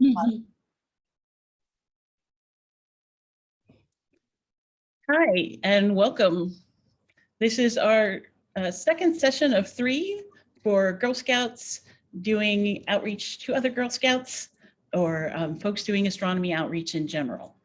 Mhm. Hi, and welcome. This is our uh, second session of three for Girl Scouts doing outreach to other Girl Scouts or um, folks doing astronomy outreach in general.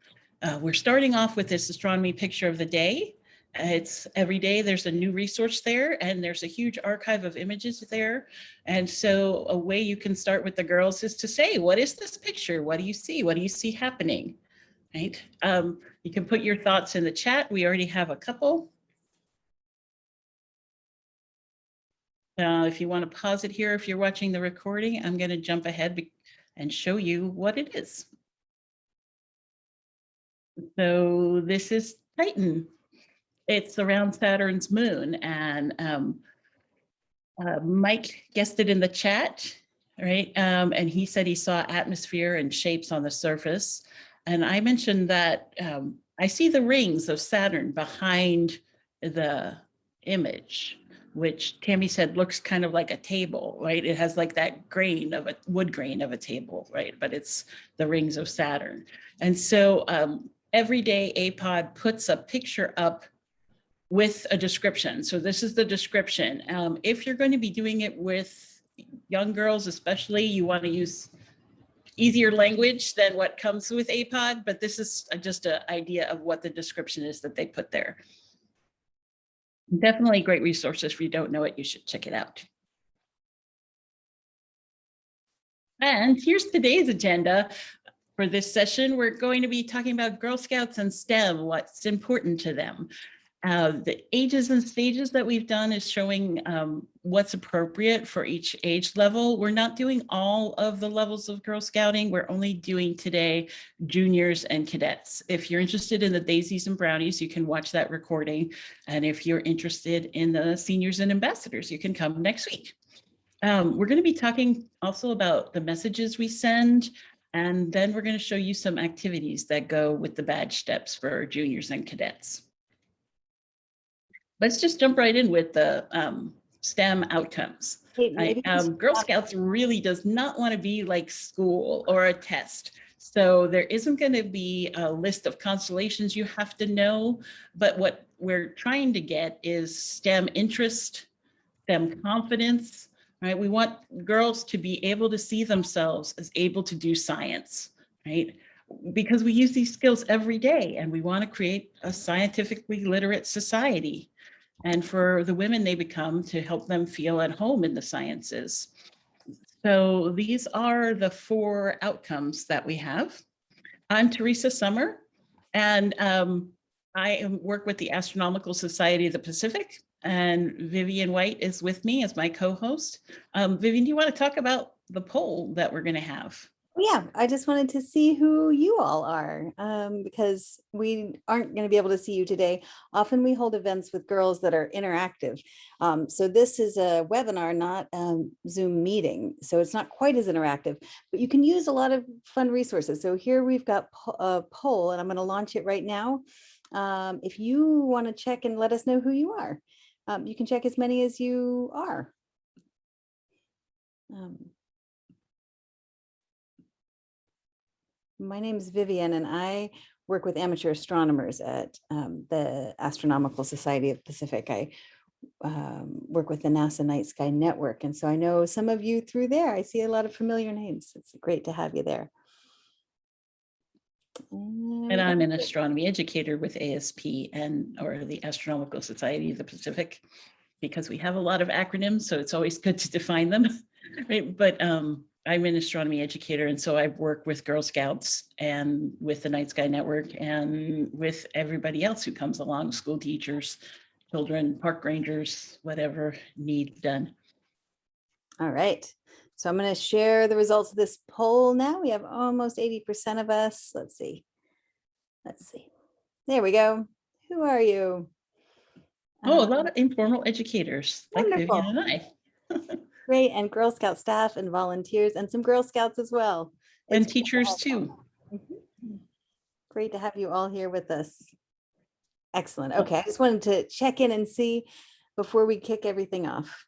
Uh, We're starting off with this astronomy picture of the day. It's every day there's a new resource there and there's a huge archive of images there. And so a way you can start with the girls is to say, what is this picture? What do you see? What do you see happening? Right? Um, you can put your thoughts in the chat. We already have a couple. Uh, if you want to pause it here, if you're watching the recording, I'm going to jump ahead and show you what it is. So this is Titan. It's around Saturn's moon and um, uh, Mike guessed it in the chat, right? Um, and he said he saw atmosphere and shapes on the surface. And I mentioned that um, I see the rings of Saturn behind the image, which Tammy said looks kind of like a table, right? It has like that grain of a wood grain of a table, right? But it's the rings of Saturn. And so um, every day APOD puts a picture up with a description. So this is the description. Um, if you're going to be doing it with young girls, especially, you want to use easier language than what comes with APOD, but this is just an idea of what the description is that they put there. Definitely great resources. If you don't know it, you should check it out. And here's today's agenda. For this session, we're going to be talking about Girl Scouts and STEM, what's important to them. Uh, the ages and stages that we've done is showing um, what's appropriate for each age level. We're not doing all of the levels of Girl Scouting. We're only doing today juniors and cadets. If you're interested in the daisies and brownies, you can watch that recording. And if you're interested in the seniors and ambassadors, you can come next week. Um, we're going to be talking also about the messages we send, and then we're going to show you some activities that go with the badge steps for juniors and cadets. Let's just jump right in with the um, STEM outcomes. I, um, Girl Scouts really does not want to be like school or a test. So there isn't going to be a list of constellations you have to know, but what we're trying to get is STEM interest, STEM confidence, right? We want girls to be able to see themselves as able to do science, right? Because we use these skills every day and we want to create a scientifically literate society and for the women they become to help them feel at home in the sciences. So these are the four outcomes that we have. I'm Teresa Summer, and um, I work with the Astronomical Society of the Pacific, and Vivian White is with me as my co-host. Um, Vivian, do you want to talk about the poll that we're going to have? Yeah, I just wanted to see who you all are um, because we aren't going to be able to see you today. Often we hold events with girls that are interactive. Um, so this is a webinar, not um, Zoom meeting. So it's not quite as interactive, but you can use a lot of fun resources. So here we've got a poll and I'm going to launch it right now. Um, if you want to check and let us know who you are, um, you can check as many as you are. My name is Vivian and I work with amateur astronomers at um, the Astronomical Society of Pacific. I um, work with the NASA Night Sky Network. And so I know some of you through there. I see a lot of familiar names. It's great to have you there. And I'm an astronomy educator with ASP and, or the Astronomical Society of the Pacific, because we have a lot of acronyms, so it's always good to define them, right? But um, I'm an astronomy educator, and so I work with Girl Scouts and with the Night Sky Network and with everybody else who comes along, school teachers, children, park rangers, whatever needs done. All right. So I'm going to share the results of this poll now. We have almost 80% of us. Let's see. Let's see. There we go. Who are you? Oh, a Um, lot of informal educators like Vivian Wonderful. and I, Great, and Girl Scout staff and volunteers and some Girl Scouts as well. and It's to teachers too. Mhm. Great to have you all here with us. Excellent. Okay, I just wanted to check in and see before we kick everything off.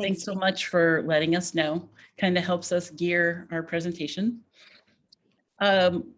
Thanks so much for letting us know. Kind of helps us gear our presentation. Um,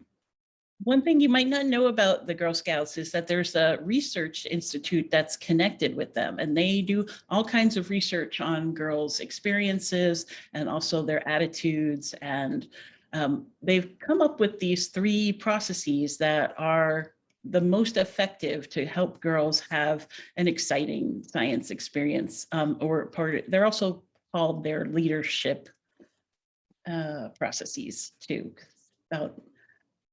One thing you might not know about the Girl Scouts is that there's a research institute that's connected with them and they do all kinds of research on girls' experiences and also their attitudes. And um, they've come up with these three processes that are the most effective to help girls have an exciting science experience um, or part, they're also called their leadership uh, processes too. About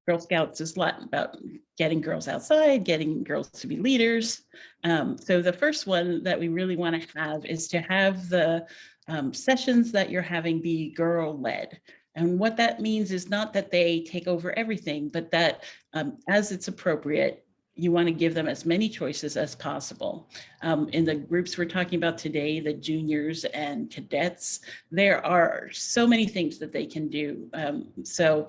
Girl Scouts is a lot about getting girls outside, getting girls to be leaders. Um, so the first one that we really want to have is to have the um, sessions that you're having be girl led. And what that means is not that they take over everything, but that um, as it's appropriate, you want to give them as many choices as possible. Um, in the groups we're talking about today, the juniors and cadets, there are so many things that they can do. Um, so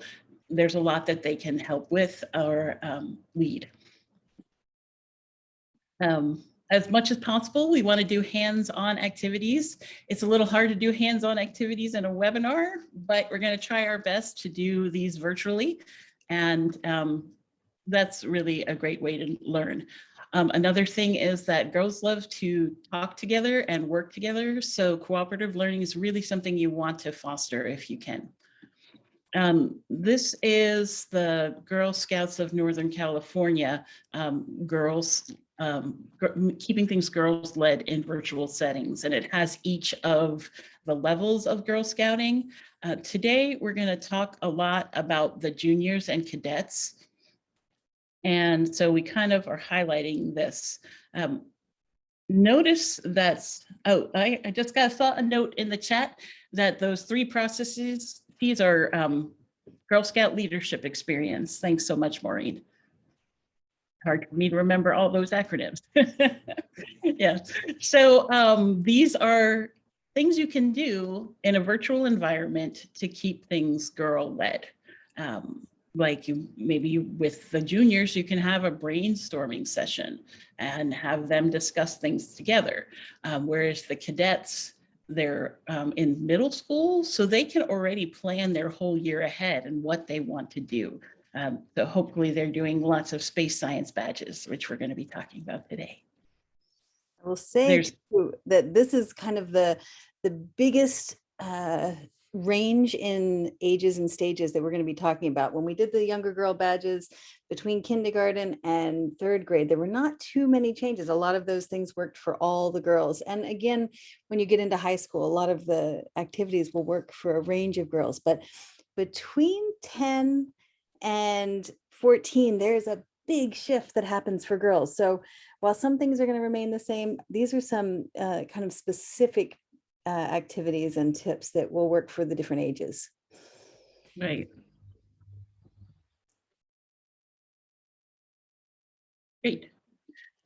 there's a lot that they can help with or um, lead. Um, as much as possible, we want to do hands-on activities. It's a little hard to do hands-on activities in a webinar, but we're going to try our best to do these virtually. And um, that's really a great way to learn. Um, another thing is that girls love to talk together and work together. So cooperative learning is really something you want to foster if you can. Um, this is the Girl Scouts of Northern California, um, girls, um, keeping things girls led in virtual settings. And it has each of the levels of Girl Scouting. Uh, today, we're gonna talk a lot about the juniors and cadets. And so we kind of are highlighting this. Um, notice that's, oh, I, I just got a note in the chat that those three processes, these are um, Girl Scout leadership experience. Thanks so much, Maureen. Hard for me to remember all those acronyms. yeah, so um, these are things you can do in a virtual environment to keep things girl led. Um, like you maybe you, with the juniors, you can have a brainstorming session and have them discuss things together. Um, whereas the cadets, they're um, in middle school, so they can already plan their whole year ahead and what they want to do. Um, so hopefully they're doing lots of space science badges, which we're going to be talking about today. I will say too, that this is kind of the, the biggest uh, range in ages and stages that we're going to be talking about. When we did the younger girl badges between kindergarten and third grade, there were not too many changes. A lot of those things worked for all the girls. And again, when you get into high school, a lot of the activities will work for a range of girls. But between 10 and 14, there's a big shift that happens for girls. So while some things are going to remain the same, these are some uh, kind of specific uh, activities and tips that will work for the different ages. Right. Great.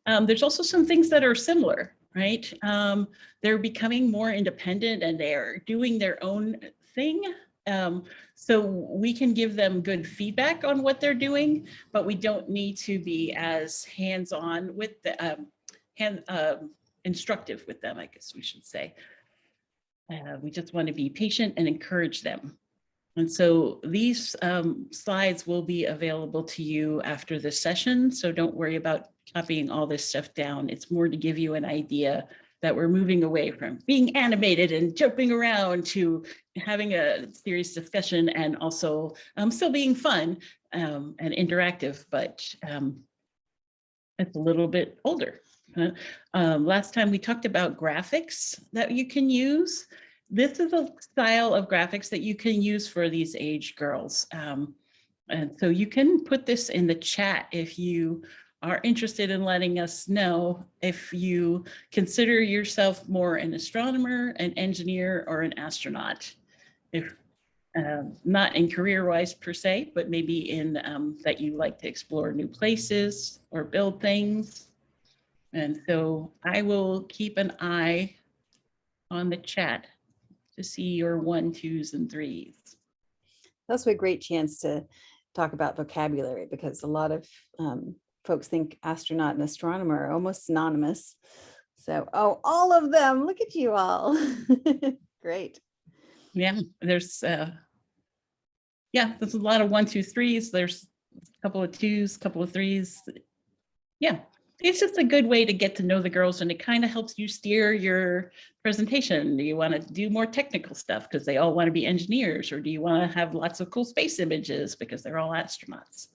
Um, there's also some things that are similar, right? Um, they're becoming more independent and they're doing their own thing. Um, so we can give them good feedback on what they're doing, but we don't need to be as hands-on with the um, hand um, instructive with them, I guess we should say. Uh, we just want to be patient and encourage them. And so these um, slides will be available to you after the session. So don't worry about copying all this stuff down. It's more to give you an idea that we're moving away from being animated and jumping around to having a serious discussion and also um, still being fun um, and interactive, but um, it's a little bit older. Um, last time we talked about graphics that you can use. This is a style of graphics that you can use for these age girls. Um, and so you can put this in the chat if you are interested in letting us know if you consider yourself more an astronomer, an engineer, or an astronaut. If um, not in career-wise per se, but maybe in um, that you like to explore new places or build things. And so I will keep an eye on the chat to see your one, twos, and threes. That's a great chance to talk about vocabulary because a lot of um, folks think astronaut and astronomer are almost synonymous. So, oh, all of them. Look at you all. Great. Yeah, there's, uh, yeah, there's a lot of one, two, threes. There's a couple of twos, couple of threes. Yeah, it's just a good way to get to know the girls and it kind of helps you steer your presentation. Do you want to do more technical stuff because they all want to be engineers or do you want to have lots of cool space images because they're all astronauts?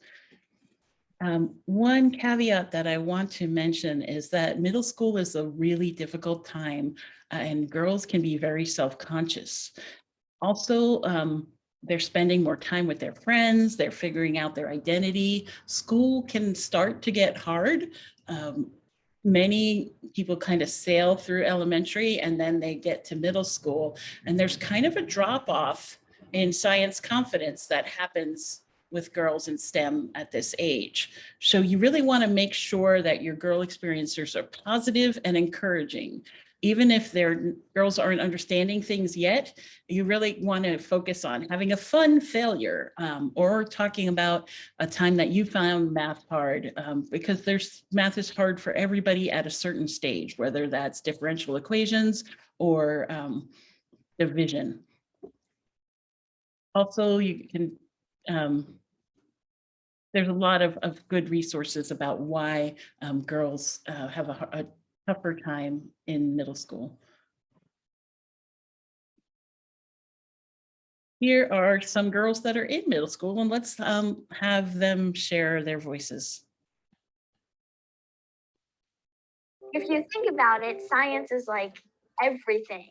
Um, one caveat that I want to mention is that middle school is a really difficult time uh, and girls can be very self-conscious. Also, um, they're spending more time with their friends, they're figuring out their identity. School can start to get hard. Um, many people kind of sail through elementary and then they get to middle school and there's kind of a drop off in science confidence that happens with girls in STEM at this age. So you really want to make sure that your girl experiencers are positive and encouraging. Even if their girls aren't understanding things yet, you really want to focus on having a fun failure um, or talking about a time that you found math hard um, because there's math is hard for everybody at a certain stage, whether that's differential equations or um, division. Also, you can um, there's a lot of, of good resources about why um, girls uh, have a, a tougher time in middle school. Here are some girls that are in middle school and let's um, have them share their voices. If you think about it, science is like everything.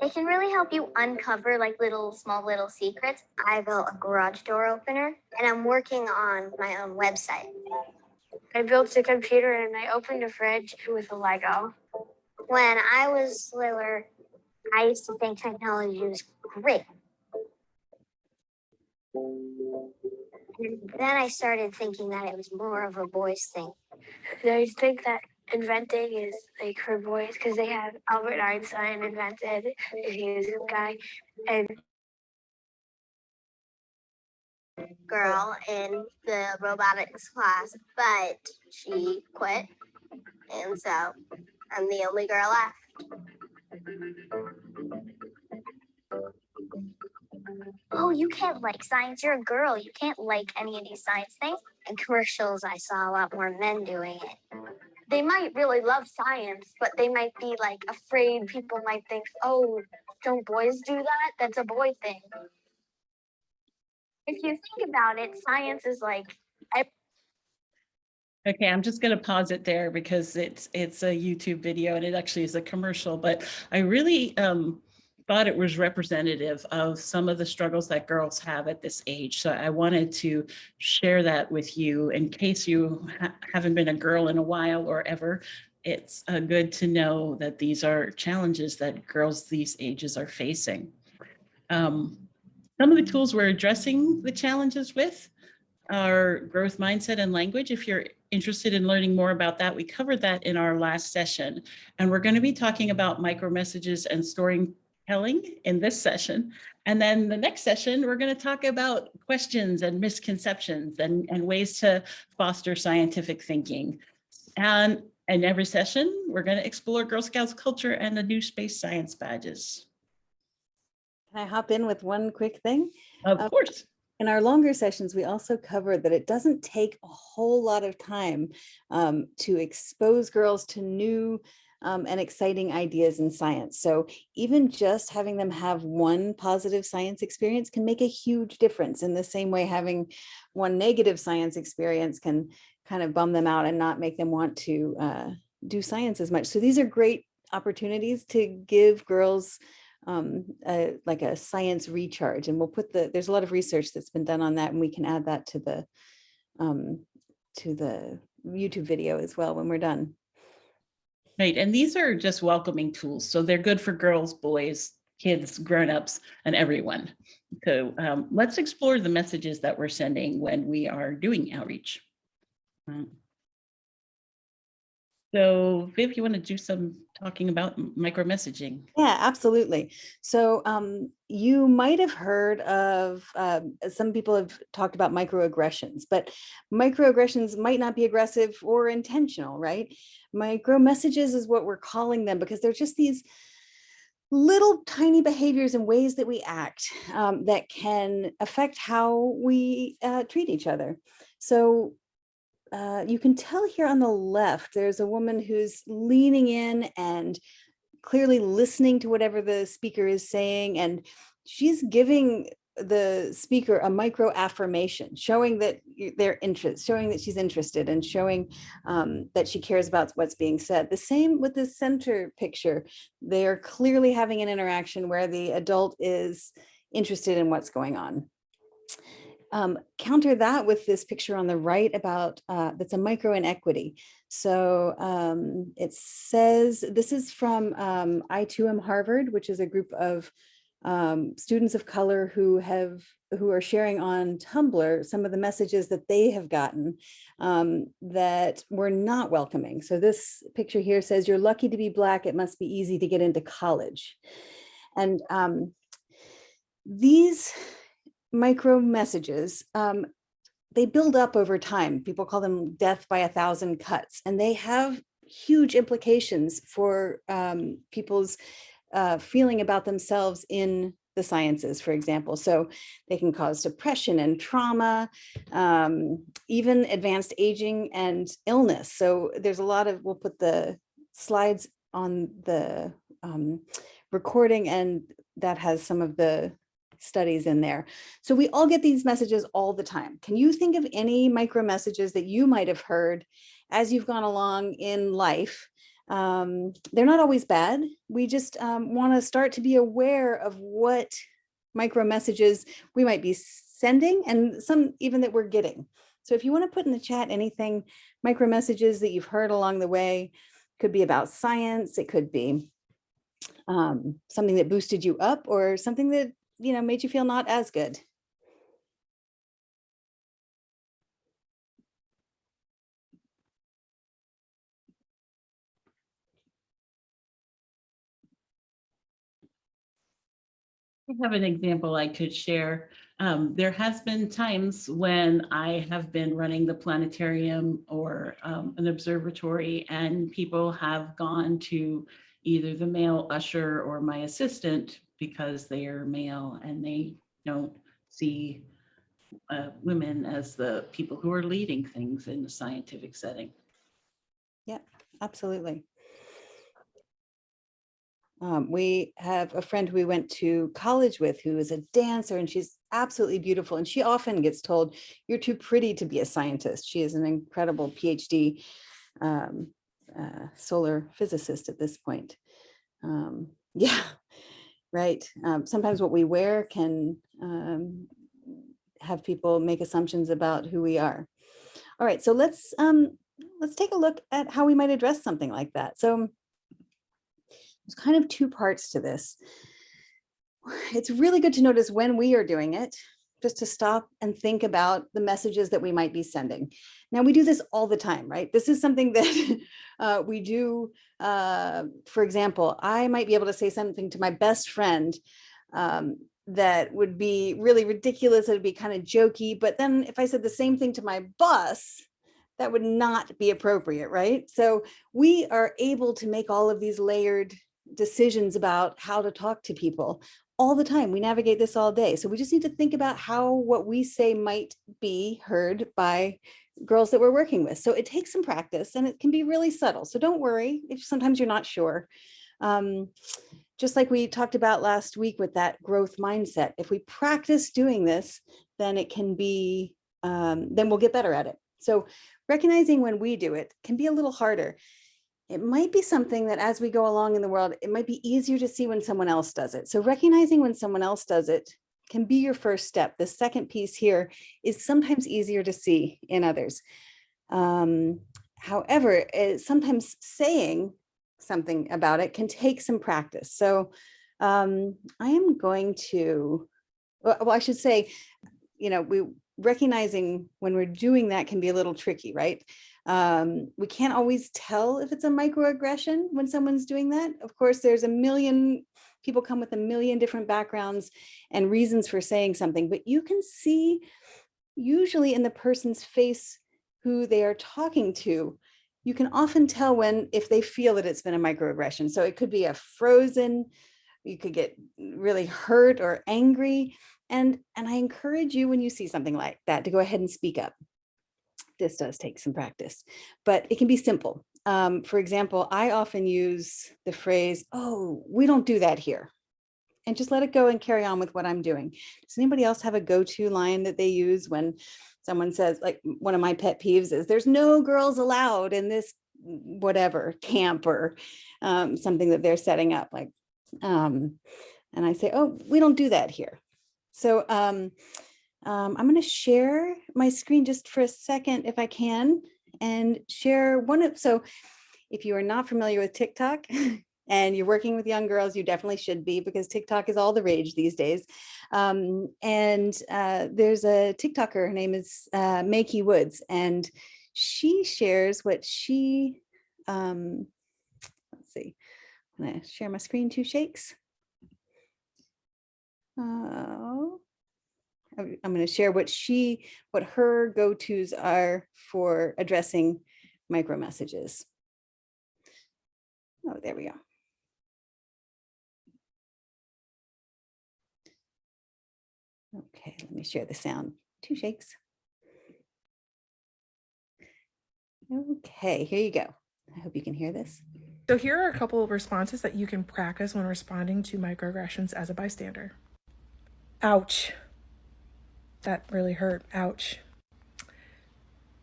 It can really help you uncover like little, small little secrets. I built a garage door opener and I'm working on my own website. I built a computer and I opened a fridge with a Lego. When I was littler, I used to think technology was great. And then I started thinking that it was more of a boys thing. I think that inventing is like for boys because they have Albert Einstein invented, he was a guy, and girl in the robotics class, but she quit. And so I'm the only girl left. Oh, you can't like science. You're a girl. You can't like any of these science things. In commercials, I saw a lot more men doing it. they might really love science, but they might be like afraid people might think, oh, don't boys do that? That's a boy thing. If you think about it, science is like Okay, I'm just going to pause it there because it's it's a YouTube video and it actually is a commercial, but I really um, thought it was representative of some of the struggles that girls have at this age. So I wanted to share that with you in case you ha haven't been a girl in a while or ever. It's uh, good to know that these are challenges that girls these ages are facing. Um, some of the tools we're addressing the challenges with are growth mindset and language. If you're interested in learning more about that, we covered that in our last session. And we're going to be talking about micro messages and storytelling in this session. And then the next session, we're going to talk about questions and misconceptions and, and ways to foster scientific thinking. And in every session, we're going to explore Girl Scouts culture and the new space science badges. Can I hop in with one quick thing? Of Um, course. In our longer sessions, we also cover that it doesn't take a whole lot of time um, to expose girls to new um, and exciting ideas in science. So even just having them have one positive science experience can make a huge difference in the same way having one negative science experience can kind of bum them out and not make them want to uh, do science as much. So these are great opportunities to give girls um, uh, like a science recharge. And we'll put the, there's a lot of research that's been done on that and we can add that to the, um, to the YouTube video as well when we're done. Right, and these are just welcoming tools. So they're good for girls, boys, kids, grown-ups, and everyone. So um, let's explore the messages that we're sending when we are doing outreach. Um, So Viv, you want to do some talking about micro messaging? Yeah, absolutely. So um, you might have heard of, um, some people have talked about microaggressions, but microaggressions might not be aggressive or intentional, right? Micro messages is what we're calling them because they're just these little tiny behaviors and ways that we act um, that can affect how we uh, treat each other. So uh, you can tell here on the left, there's a woman who's leaning in and clearly listening to whatever the speaker is saying. And she's giving the speaker a micro affirmation, showing that their interest, showing that she's interested and showing um, that she cares about what's being said. The same with the center picture. They are clearly having an interaction where the adult is interested in what's going on. Um, counter that with this picture on the right about uh, that's a micro inequity. So um, it says this is from um, I2M Harvard, which is a group of um, students of color who have who are sharing on Tumblr some of the messages that they have gotten um, that were not welcoming. So this picture here says, "You're lucky to be black. It must be easy to get into college," and um, these micro messages, um, they build up over time. People call them death by a thousand cuts, and they have huge implications for um, people's uh, feeling about themselves in the sciences, for example. So they can cause depression and trauma, um, even advanced aging and illness. So there's a lot of, we'll put the slides on the um, recording and that has some of the studies in there. So we all get these messages all the time. Can you think of any micro messages that you might have heard as you've gone along in life? Um, they're not always bad. We just um, want to start to be aware of what micro messages we might be sending and some even that we're getting. So if you want to put in the chat anything, micro messages that you've heard along the way, could be about science, it could be um, something that boosted you up or something that you know, made you feel not as good. I have an example I could share. Um, there has been times when I have been running the planetarium or um, an observatory and people have gone to either the male usher or my assistant because they are male and they don't see uh, women as the people who are leading things in the scientific setting. Yeah, absolutely. Um, we have a friend we went to college with who is a dancer and she's absolutely beautiful. And she often gets told, you're too pretty to be a scientist. She is an incredible PhD um, uh, solar physicist at this point. Um, yeah, right. Um, sometimes what we wear can um, have people make assumptions about who we are. All right, so let's um, let's take a look at how we might address something like that. So there's kind of two parts to this. It's really good to notice when we are doing it, just to stop and think about the messages that we might be sending. Now we do this all the time, right? This is something that uh, we do. Uh, for example, I might be able to say something to my best friend um, that would be really ridiculous. It would be kind of jokey. But then if I said the same thing to my boss, that would not be appropriate, right? So we are able to make all of these layered decisions about how to talk to people all the time. We navigate this all day. So we just need to think about how what we say might be heard by girls that we're working with. So it takes some practice and it can be really subtle. So don't worry if sometimes you're not sure. Um, just like we talked about last week with that growth mindset, if we practice doing this, then it can be, um, then we'll get better at it. So recognizing when we do it can be a little harder. It might be something that as we go along in the world, it might be easier to see when someone else does it. So recognizing when someone else does it can be your first step. The second piece here is sometimes easier to see in others. Um, however, sometimes saying something about it can take some practice. So um, I am going to, well, well, I should say, you know, we recognizing when we're doing that can be a little tricky, right? Um, we can't always tell if it's a microaggression when someone's doing that. Of course, there's a million people come with a million different backgrounds and reasons for saying something, but you can see usually in the person's face who they are talking to, you can often tell when if they feel that it's been a microaggression. So it could be a frozen, you could get really hurt or angry. And, and I encourage you when you see something like that to go ahead and speak up. This does take some practice, but it can be simple. Um, for example, I often use the phrase, oh, we don't do that here. And just let it go and carry on with what I'm doing. Does anybody else have a go-to line that they use when someone says, like one of my pet peeves is there's no girls allowed in this whatever camp or um, something that they're setting up like, um, and I say, oh, we don't do that here. So um, um, I'm going to share my screen just for a second, if I can, and share one of, so if you are not familiar with TikTok and you're working with young girls, you definitely should be because TikTok is all the rage these days. Um, and uh, there's a TikToker, her name is uh, Makey Woods, and she shares what she, um, let's see, I'm gonna share my screen two shakes. Oh, I'm I'm gonna share what she, what her go-tos are for addressing micro messages. Oh, there we go. Okay, let me share the sound. Two shakes. Okay, here you go. I hope you can hear this. So here are a couple of responses that you can practice when responding to microaggressions as a bystander. Ouch. That really hurt. Ouch.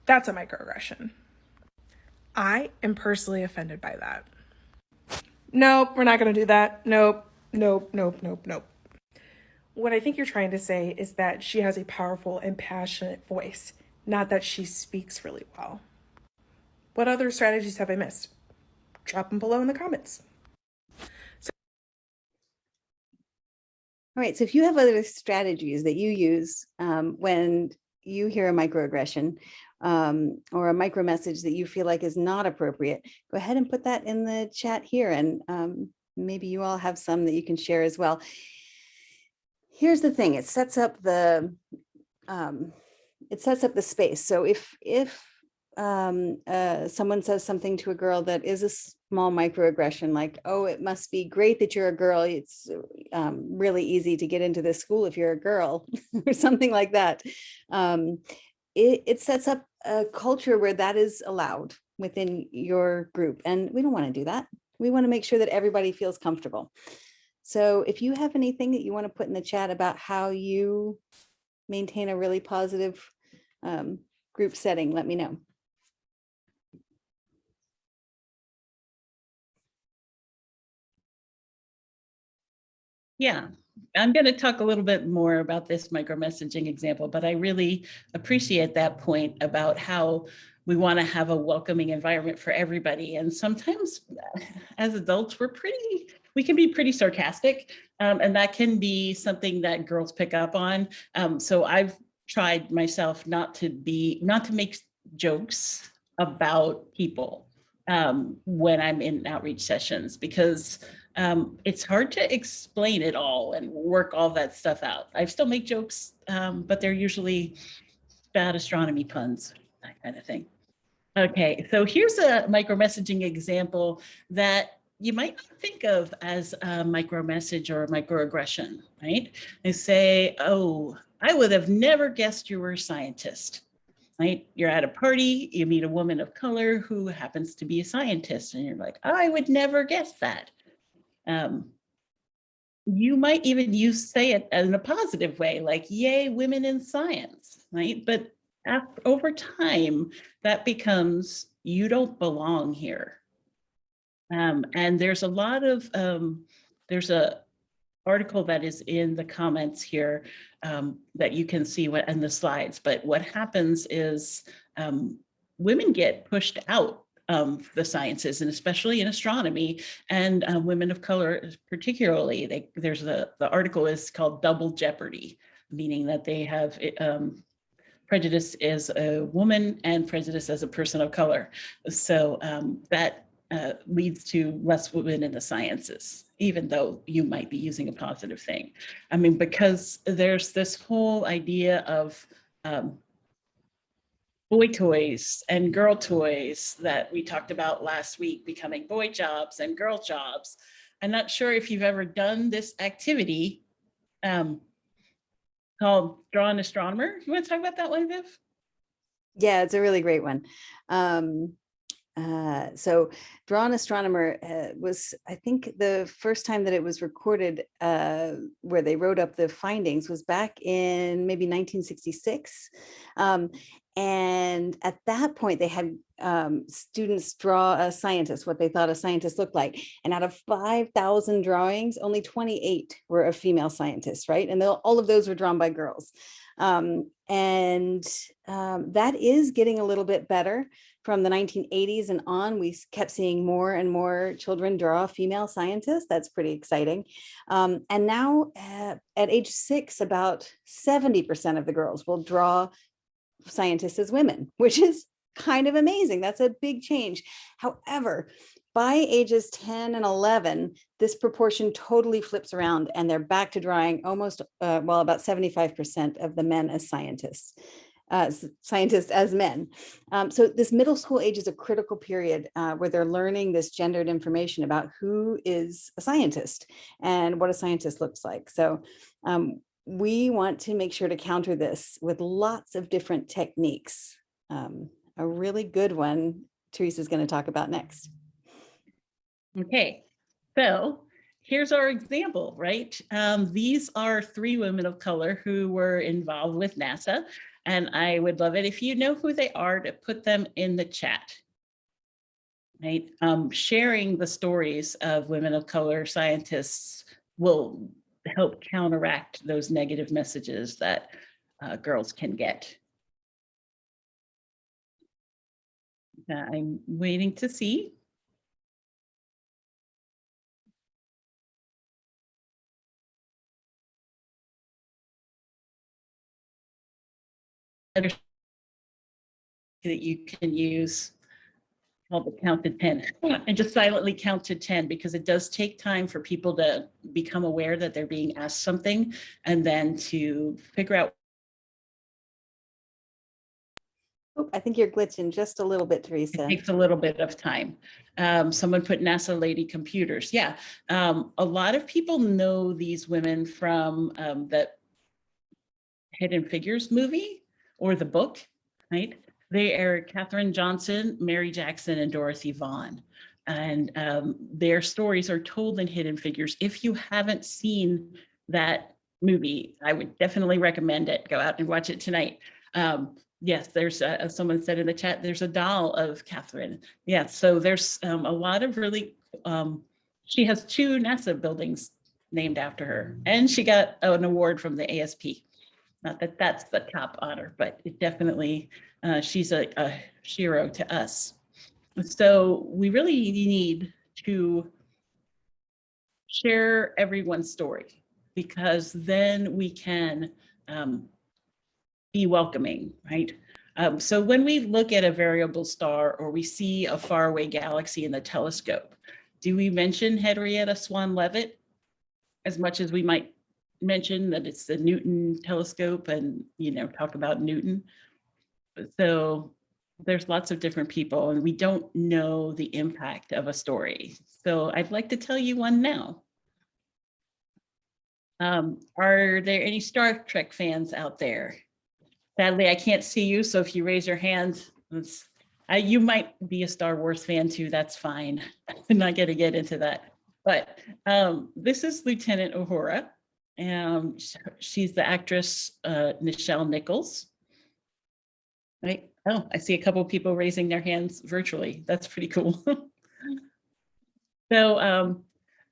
That's a microaggression. I am personally offended by that. Nope, we're not going to do that. Nope, nope, nope, nope, nope. What I think you're trying to say is that she has a powerful and passionate voice, not that she speaks really well. What other strategies have I missed? Drop them below in the comments. All right, so if you have other strategies that you use um, when you hear a microaggression um, or a micro message that you feel like is not appropriate, go ahead and put that in the chat here and um, maybe you all have some that you can share as well. Here's the thing, it sets up the um, it sets up the space. So if if um, uh, someone says something to a girl that is a small microaggression, like, oh, it must be great that you're a girl. It's um, really easy to get into this school if you're a girl or something like that. Um, it, it sets up a culture where that is allowed within your group. And we don't want to do that. We want to make sure that everybody feels comfortable. So if you have anything that you want to put in the chat about how you maintain a really positive um, group setting, let me know. Yeah, I'm going to talk a little bit more about this micro messaging example, but I really appreciate that point about how we want to have a welcoming environment for everybody. And sometimes as adults, we're pretty, we can be pretty sarcastic um, and that can be something that girls pick up on. Um, so I've tried myself not to be, not to make jokes about people um, when I'm in outreach sessions because um, it's hard to explain it all and work all that stuff out. I still make jokes, um, but they're usually bad astronomy puns, that kind of thing. Okay, so here's a micro messaging example that you might not think of as a micro message or a microaggression, right? They say, oh, I would have never guessed you were a scientist, right? You're at a party, you meet a woman of color who happens to be a scientist, and you're like, oh, I would never guess that. Um, you might even use say it in a positive way, like, yay, women in science, right? But after, over time, that becomes, you don't belong here. Um, and there's a lot of, um, there's a article that is in the comments here um, that you can see what in the slides, but what happens is um, women get pushed out um, the sciences and especially in astronomy and uh, women of color particularly they, there's a the article is called double jeopardy meaning that they have um, prejudice as a woman and prejudice as a person of color. So um, that uh, leads to less women in the sciences, even though you might be using a positive thing. I mean, because there's this whole idea of um, boy toys and girl toys that we talked about last week becoming boy jobs and girl jobs. I'm not sure if you've ever done this activity um, called Draw an Astronomer. You want to talk about that one, Viv? Yeah, it's a really great one. Um, uh, so Draw an Astronomer uh, was, I think the first time that it was recorded uh, where they wrote up the findings was back in maybe 1966. Um, and at that point, they had um, students draw a scientist, what they thought a scientist looked like. And out of 5,000 drawings, only 28 were of female scientists, right? And all of those were drawn by girls. Um, and um, that is getting a little bit better. From the 1980s and on, we kept seeing more and more children draw female scientists. That's pretty exciting. Um, and now uh, at age six, about 70% of the girls will draw scientists as women, which is kind of amazing. That's a big change. However, by ages 10 and 11, this proportion totally flips around and they're back to drawing almost, uh, well, about 75% of the men as scientists. Scientists as men. Um, so this middle school age is a critical period uh, where they're learning this gendered information about who is a scientist and what a scientist looks like. So um, we want to make sure to counter this with lots of different techniques. Um, a really good one Teresa's going to talk about next. Okay, so here's our example, right? Um, these are three women of color who were involved with NASA. And I would love it if you know who they are to put them in the chat. Right, um, sharing the stories of women of color scientists will help counteract those negative messages that uh, girls can get. I'm waiting to see. That you can use called the count to 10 and just silently count to 10 because it does take time for people to become aware that they're being asked something and then to figure out Oh, I think you're glitching just a little bit, Teresa. it takes a little bit of time. Um, someone put NASA lady computers. Yeah. Um, a lot of people know these women from um, that Hidden Figures movie or the book, right? They are Katherine Johnson, Mary Jackson, and Dorothy Vaughan. And um, their stories are told in Hidden Figures. If you haven't seen that movie, I would definitely recommend it. Go out and watch it tonight. Um, yes, there's as someone said in the chat, there's a doll of Katherine. Yeah, so there's um, a lot of really, um, she has two NASA buildings named after her, and she got an award from the ASP. Not that that's the top honor, but it definitely, uh, she's a, a hero to us. So we really need to share everyone's story because then we can um, be welcoming, right? Um, so when we look at a variable star or we see a faraway galaxy in the telescope, do we mention Henrietta Swan Leavitt as much as we might mention that it's the Newton telescope and, you know, talk about Newton? So there's lots of different people and we don't know the impact of a story. So I'd like to tell you one now. Um, are there any Star Trek fans out there? Sadly, I can't see you, so if you raise your hand, it's, uh, you might be a Star Wars fan too, that's fine. I'm not gonna get into that. But um, this is Lieutenant Uhura. Um, she's the actress uh, Nichelle Nichols. Right, oh, I see a couple people raising their hands virtually. That's pretty cool. So um,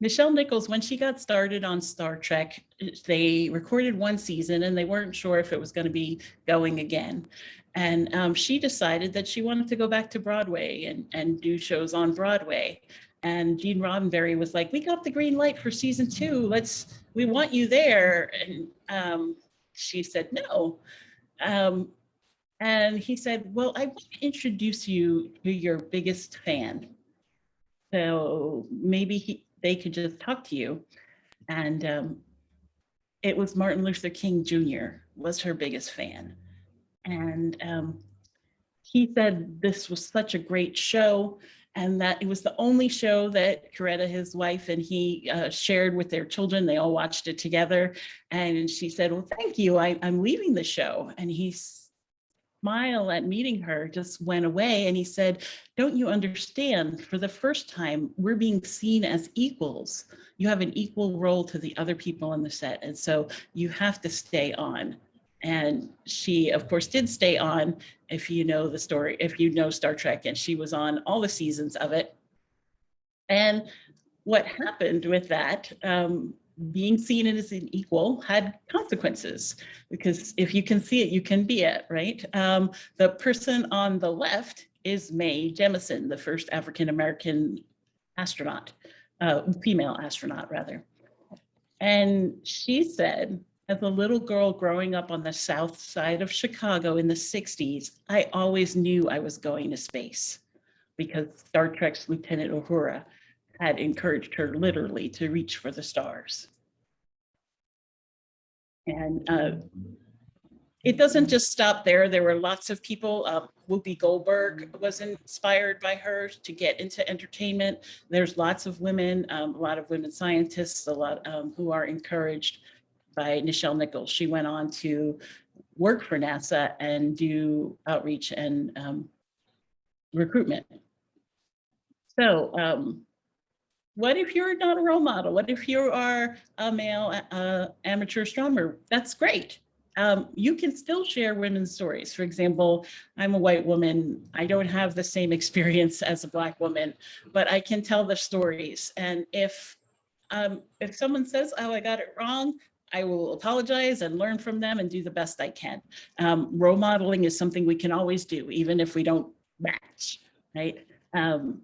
Nichelle Nichols, when she got started on Star Trek, they recorded one season and they weren't sure if it was going to be going again. And um, she decided that she wanted to go back to Broadway and, and do shows on Broadway. And Gene Roddenberry was like, we got the green light for season two. Let's, we want you there. And um, she said, no. Um, And he said, well, I want to introduce you to your biggest fan. So maybe he, they could just talk to you. And um, it was Martin Luther King Jr. was her biggest fan. And um, he said this was such a great show and that it was the only show that Coretta, his wife, and he uh, shared with their children. They all watched it together. And she said, well, thank you. I, I'm leaving the show. And he smile at meeting her just went away. And he said, don't you understand? For the first time, we're being seen as equals. You have an equal role to the other people on the set. And so you have to stay on. And she, of course, did stay on if you know the story, if you know Star Trek, and she was on all the seasons of it. And what happened with that, um, being seen as an equal had consequences because if you can see it, you can be it, right? Um, the person on the left is Mae Jemison, the first African-American astronaut, uh, female astronaut rather. And she said, as a little girl growing up on the south side of Chicago in the 60s, I always knew I was going to space because Star Trek's Lieutenant Uhura had encouraged her literally to reach for the stars. And uh, it doesn't just stop there. There were lots of people. Uh, Whoopi Goldberg was inspired by her to get into entertainment. There's lots of women, um, a lot of women scientists, a lot um, who are encouraged by Nichelle Nichols. She went on to work for NASA and do outreach and um, recruitment. So um, what if you're not a role model? What if you are a male uh, amateur astronomer? That's great. Um, you can still share women's stories. For example, I'm a white woman. I don't have the same experience as a black woman, but I can tell the stories. And if um, if someone says, oh, I got it wrong, I will apologize and learn from them and do the best I can. Um, role modeling is something we can always do, even if we don't match, right? Um,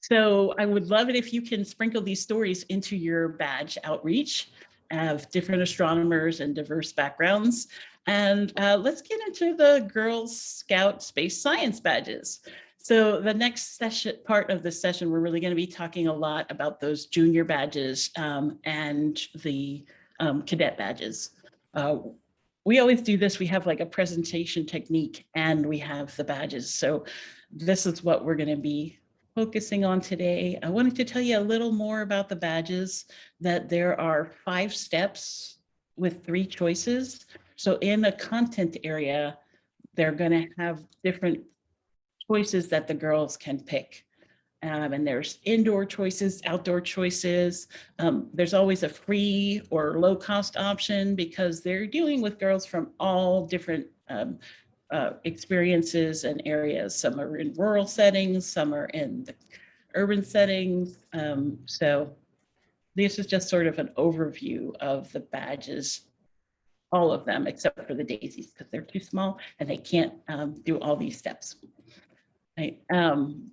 so I would love it if you can sprinkle these stories into your badge outreach of different astronomers and diverse backgrounds. And uh, let's get into the Girl Scout Space Science badges. So the next session, part of the session, we're really going to be talking a lot about those junior badges um, and the um, cadet badges. Uh, we always do this. We have like a presentation technique and we have the badges. So this is what we're going to be focusing on today. I wanted to tell you a little more about the badges, that there are five steps with three choices. So in a content area, they're going to have different choices that the girls can pick. Um, and there's indoor choices, outdoor choices. Um, there's always a free or low cost option because they're dealing with girls from all different um, uh, experiences and areas. Some are in rural settings, some are in the urban settings. Um, so this is just sort of an overview of the badges, all of them except for the daisies because they're too small and they can't um, do all these steps. Right. Um,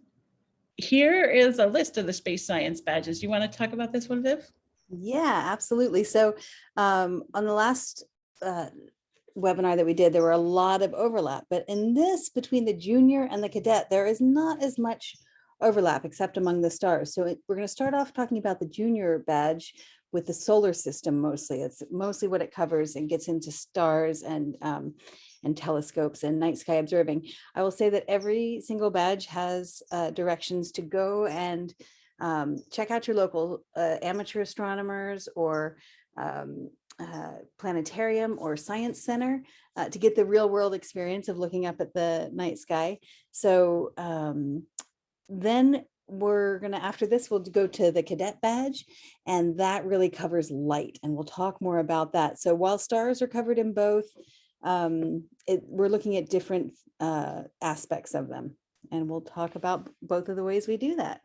here is a list of the space science badges. You want to talk about this one, Viv? Yeah, absolutely. So um, on the last uh, webinar that we did, there were a lot of overlap, but in this between the junior and the cadet, there is not as much overlap except among the stars. So it, we're going to start off talking about the junior badge with the solar system mostly. It's mostly what it covers and gets into stars and um, and telescopes and night sky observing. I will say that every single badge has uh, directions to go and um, check out your local uh, amateur astronomers or um, uh, planetarium or science center uh, to get the real world experience of looking up at the night sky. So um, then we're going to, after this, we'll go to the cadet badge, and that really covers light, and we'll talk more about that. So while stars are covered in both, um, it, we're looking at different uh, aspects of them, and we'll talk about both of the ways we do that.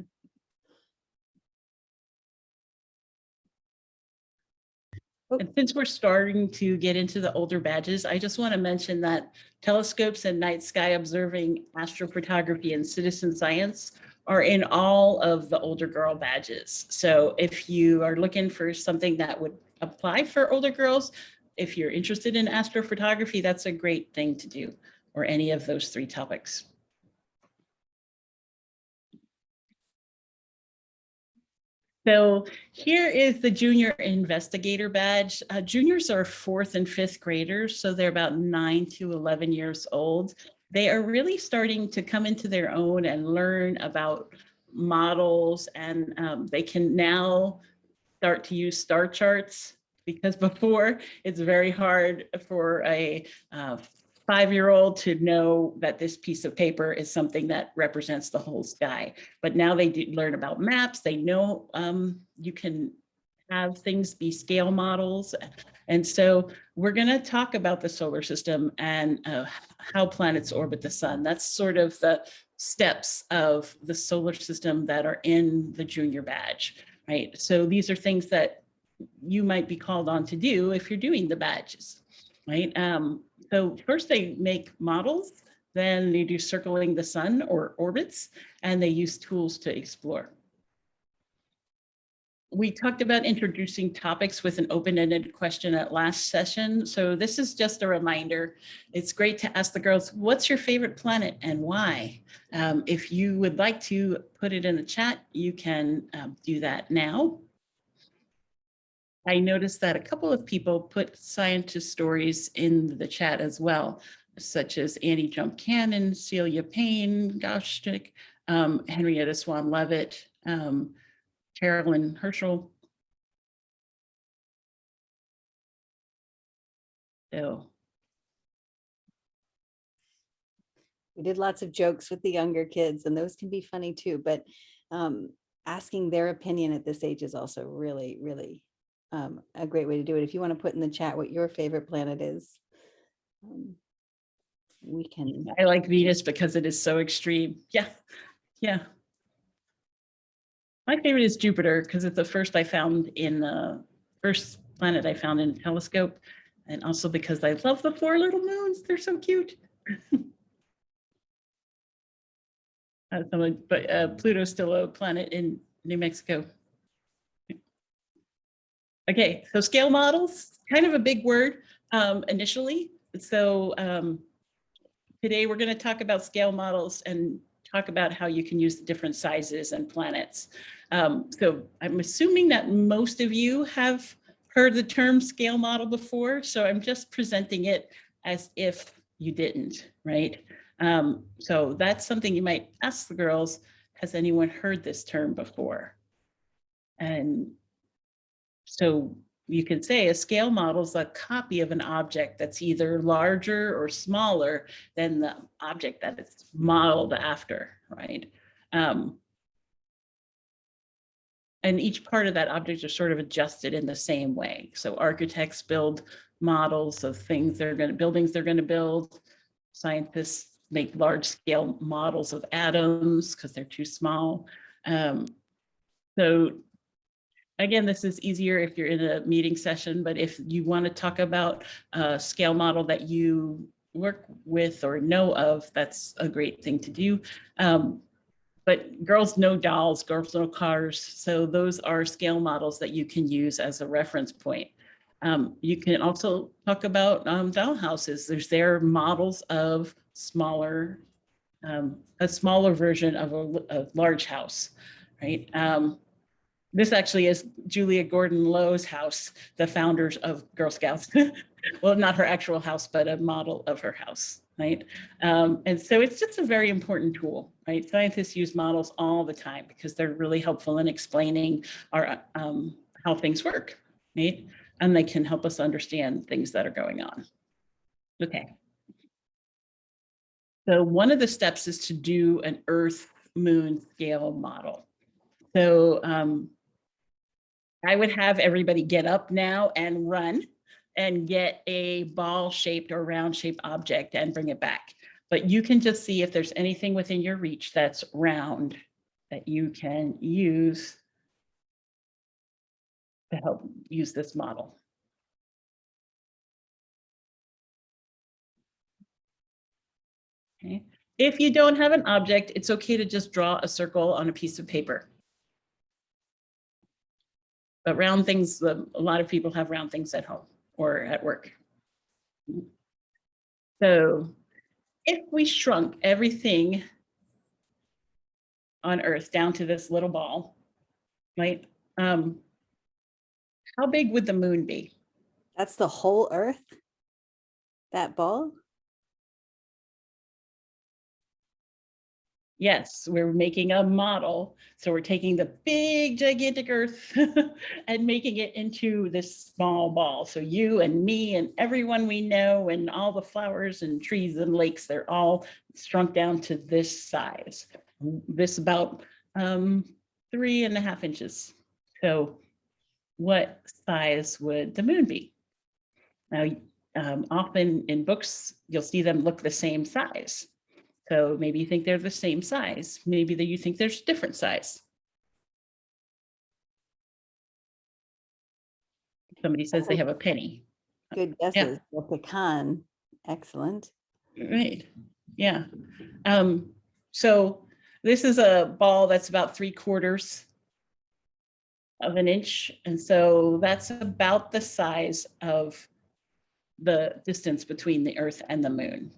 And since we're starting to get into the older badges, I just want to mention that telescopes and night sky observing astrophotography and citizen science are in all of the older girl badges. So if you are looking for something that would apply for older girls, if you're interested in astrophotography, that's a great thing to do. or any of those three topics. So here is the junior investigator badge. Uh, juniors are fourth and fifth graders, so they're about nine to 11 years old. They are really starting to come into their own and learn about models and um, they can now start to use star charts because before it's very hard for a uh, five-year-old to know that this piece of paper is something that represents the whole sky. But now they learn about maps. They know um, you can have things be scale models. And so we're going to talk about the solar system and uh, how planets orbit the sun. That's sort of the steps of the solar system that are in the junior badge, right? So these are things that you might be called on to do if you're doing the badges, right? Um, so first they make models, then they do circling the sun or orbits, and they use tools to explore. We talked about introducing topics with an open-ended question at last session. So this is just a reminder. It's great to ask the girls, what's your favorite planet and why? Um, if you would like to put it in the chat, you can um, do that now. I noticed that a couple of people put scientist stories in the chat as well, such as Annie Jump Cannon, Celia Payne, Goshtik, um, Henrietta Swan Levitt, um, Carolyn Herschel. So We did lots of jokes with the younger kids and those can be funny too, but um, asking their opinion at this age is also really, really um, a great way to do it. If you want to put in the chat what your favorite planet is, um, we can. I like Venus because it is so extreme. Yeah, yeah. My favorite is Jupiter because it's the first I found in the first planet I found in a telescope. And also because I love the four little moons. They're so cute. Uh, but uh, Pluto's still a planet in New Mexico. Okay, so scale models, kind of a big word um, initially. So um, today we're going to talk about scale models and talk about how you can use the different sizes and planets. Um, so I'm assuming that most of you have heard the term scale model before, so I'm just presenting it as if you didn't, right? Um, so that's something you might ask the girls, has anyone heard this term before? And so you can say a scale model is a copy of an object that's either larger or smaller than the object that it's modeled after, right? Um, and each part of that object is sort of adjusted in the same way. So architects build models of things they're going to, buildings they're going to build. Scientists make large scale models of atoms because they're too small. Um, so again, this is easier if you're in a meeting session, but if you want to talk about a scale model that you work with or know of, that's a great thing to do. Um, but girls know dolls, girls know cars. So those are scale models that you can use as a reference point. Um, you can also talk about um, doll houses. There's their models of smaller, um, a smaller version of a, a large house, right? Um, this actually is Julia Gordon Low's house, the founders of Girl Scouts. well, not her actual house, but a model of her house, right? Um, and so it's just a very important tool, right? Scientists use models all the time because they're really helpful in explaining our, um, how things work, right? And they can help us understand things that are going on. Okay. So one of the steps is to do an Earth moon scale model. So um, I would have everybody get up now and run and get a ball shaped or round shaped object and bring it back. But you can just see if there's anything within your reach that's round that you can use to help use this model. Okay. If you don't have an object, it's okay to just draw a circle on a piece of paper. But round things, a lot of people have round things at home or at work. So if we shrunk everything on Earth down to this little ball, right? Um, how big would the moon be? That's the whole earth? That ball? Yes, we're making a model. So we're taking the big gigantic Earth and making it into this small ball. So you and me and everyone we know and all the flowers and trees and lakes, they're all shrunk down to this size. This about um, three and a half inches. So what size would the moon be? Now, um, often in books, you'll see them look the same size. So maybe you think they're the same size. Maybe that you think there's different size. Somebody says they have a penny. Good guesses. The pecan. Excellent. Right, yeah. Um, so this is a ball that's about three quarters of an inch. And so that's about the size of the distance between the earth and the moon.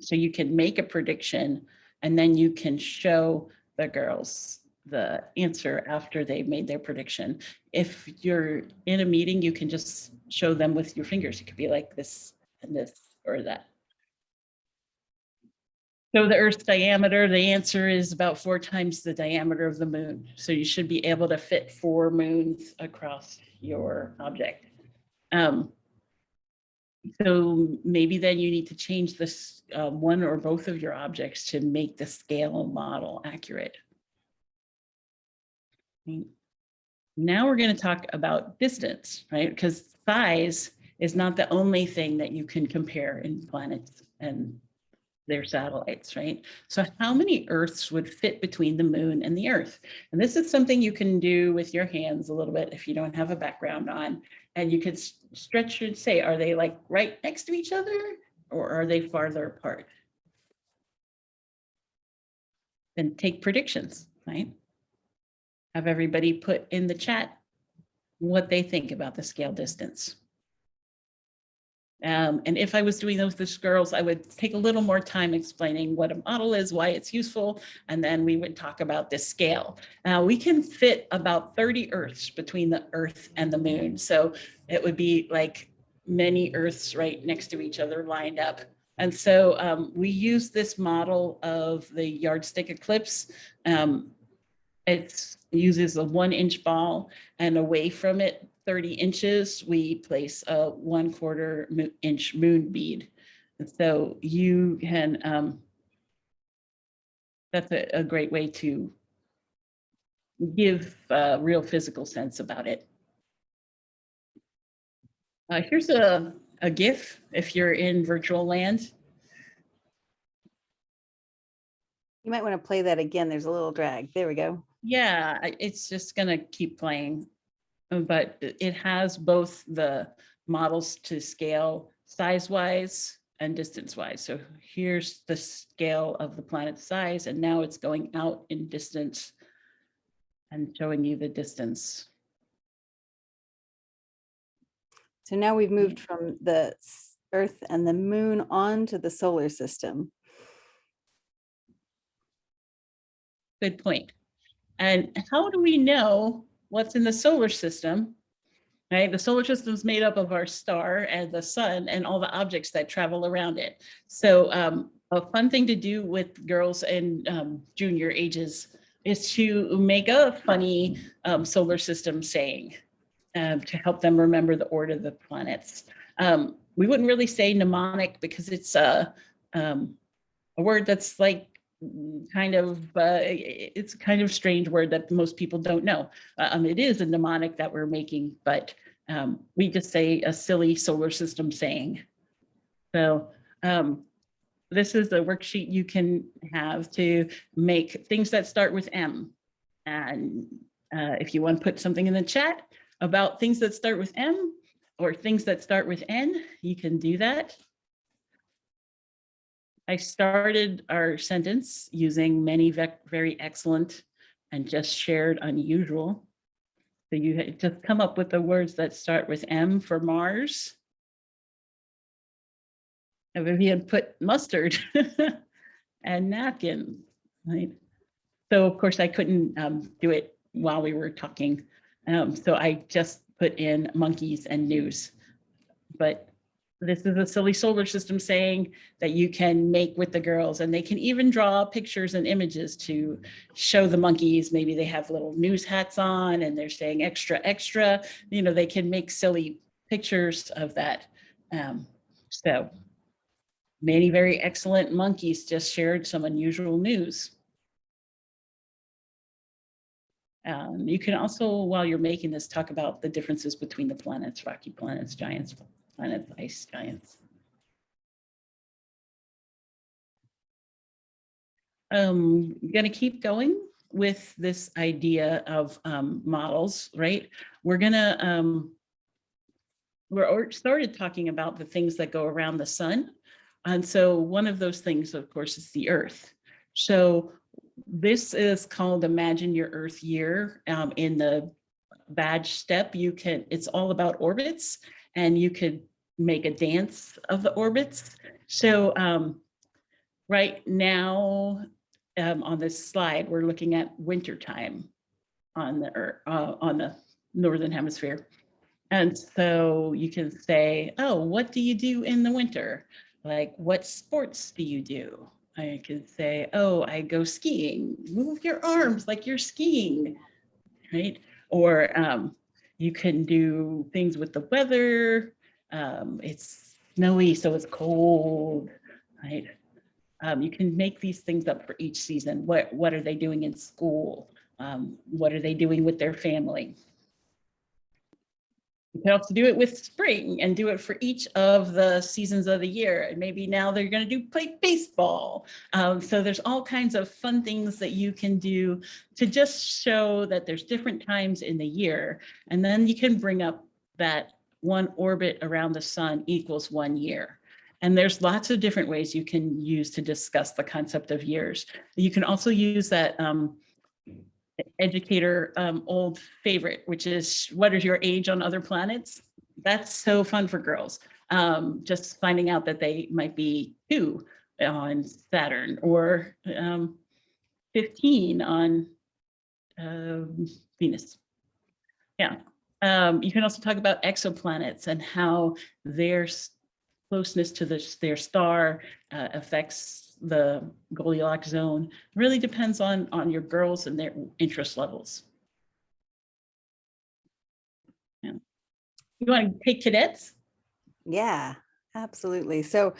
So you can make a prediction and then you can show the girls the answer after they've made their prediction. If you're in a meeting, you can just show them with your fingers. It could be like this and this or that. So the Earth's diameter, the answer is about four times the diameter of the moon. So you should be able to fit four moons across your object. Um, so maybe then you need to change this uh, one or both of your objects to make the scale model accurate. Now we're going to talk about distance, right? Because size is not the only thing that you can compare in planets and their satellites, right? So how many Earths would fit between the moon and the Earth? And this is something you can do with your hands a little bit if you don't have a background on. And you could stretch and say, are they like right next to each other or are they farther apart? Then take predictions, right? Have everybody put in the chat what they think about the scale distance. Um, and if I was doing those with girls, I would take a little more time explaining what a model is, why it's useful, and then we would talk about this scale. Now we can fit about 30 Earths between the Earth and the moon. So it would be like many Earths right next to each other lined up. And so um, we use this model of the yardstick eclipse. Um, it uses a one inch ball and away from it 30 inches, we place a one quarter inch moon bead. So you can, um, that's a, a great way to give a real physical sense about it. Uh, here's a, a GIF if you're in virtual land. You might want to play that again. There's a little drag. There we go. Yeah, it's just gonna keep playing. But it has both the models to scale size-wise and distance-wise. So here's the scale of the planet size, and now it's going out in distance and showing you the distance. So now we've moved from the Earth and the moon on to the solar system. Good point. And how do we know what's in the solar system? Right, the solar system is made up of our star and the sun and all the objects that travel around it. So um, a fun thing to do with girls in um, junior ages is to make a funny um, solar system saying um, to help them remember the order of the planets. Um, we wouldn't really say mnemonic because it's a, um, a word that's like kind of, uh, it's kind of strange word that most people don't know. Uh, Um, it is a mnemonic that we're making, but um, we just say a silly solar system saying. So um, this is a worksheet you can have to make things that start with M. And uh, if you want to put something in the chat about things that start with M or things that start with N, you can do that. I started our sentence using many very excellent and just shared unusual. So you had just come up with the words that start with M for Mars. And Vivian put mustard and napkin, right? So of course I couldn't um, do it while we were talking. Um, so I just put in monkeys and news. But this is a silly solar system saying that you can make with the girls and they can even draw pictures and images to show the monkeys. Maybe they have little news hats on and they're saying extra, extra, you know, they can make silly pictures of that. Um, so many very excellent monkeys just shared some unusual news. Um, you can also, while you're making this, talk about the differences between the planets, rocky planets, giants, planets, ice giants. Um, gonna keep going with this idea of um, models, right? We're gonna, um, we're started talking about the things that go around the sun. And so one of those things, of course, is the earth. So this is called Imagine Your Earth Year. Um, in the badge step, you can, it's all about orbits and you could make a dance of the orbits. So um, right now um, on this slide, we're looking at winter time on the earth, uh, on the northern hemisphere. And so you can say, oh, what do you do in the winter? Like, what sports do you do? I could say, oh, I go skiing. Move your arms like you're skiing, right? Or um, you can do things with the weather. Um, it's snowy, so it's cold, right? Um, you can make these things up for each season. What, what are they doing in school? Um, what are they doing with their family? You can also do it with spring and do it for each of the seasons of the year. And maybe now they're going to do play baseball. Um, so there's all kinds of fun things that you can do to just show that there's different times in the year. And then you can bring up that one orbit around the sun equals one year. And there's lots of different ways you can use to discuss the concept of years. You can also use that um, educator um, old favorite, which is what is your age on other planets? That's so fun for girls. Um, just finding out that they might be two on Saturn or um, 15 on um, Venus. Yeah. Um, you can also talk about exoplanets and how their closeness to the, their star uh, affects the Goldilocks zone really depends on, on your girls and their interest levels. Yeah. You want to take cadets? Yeah, absolutely. So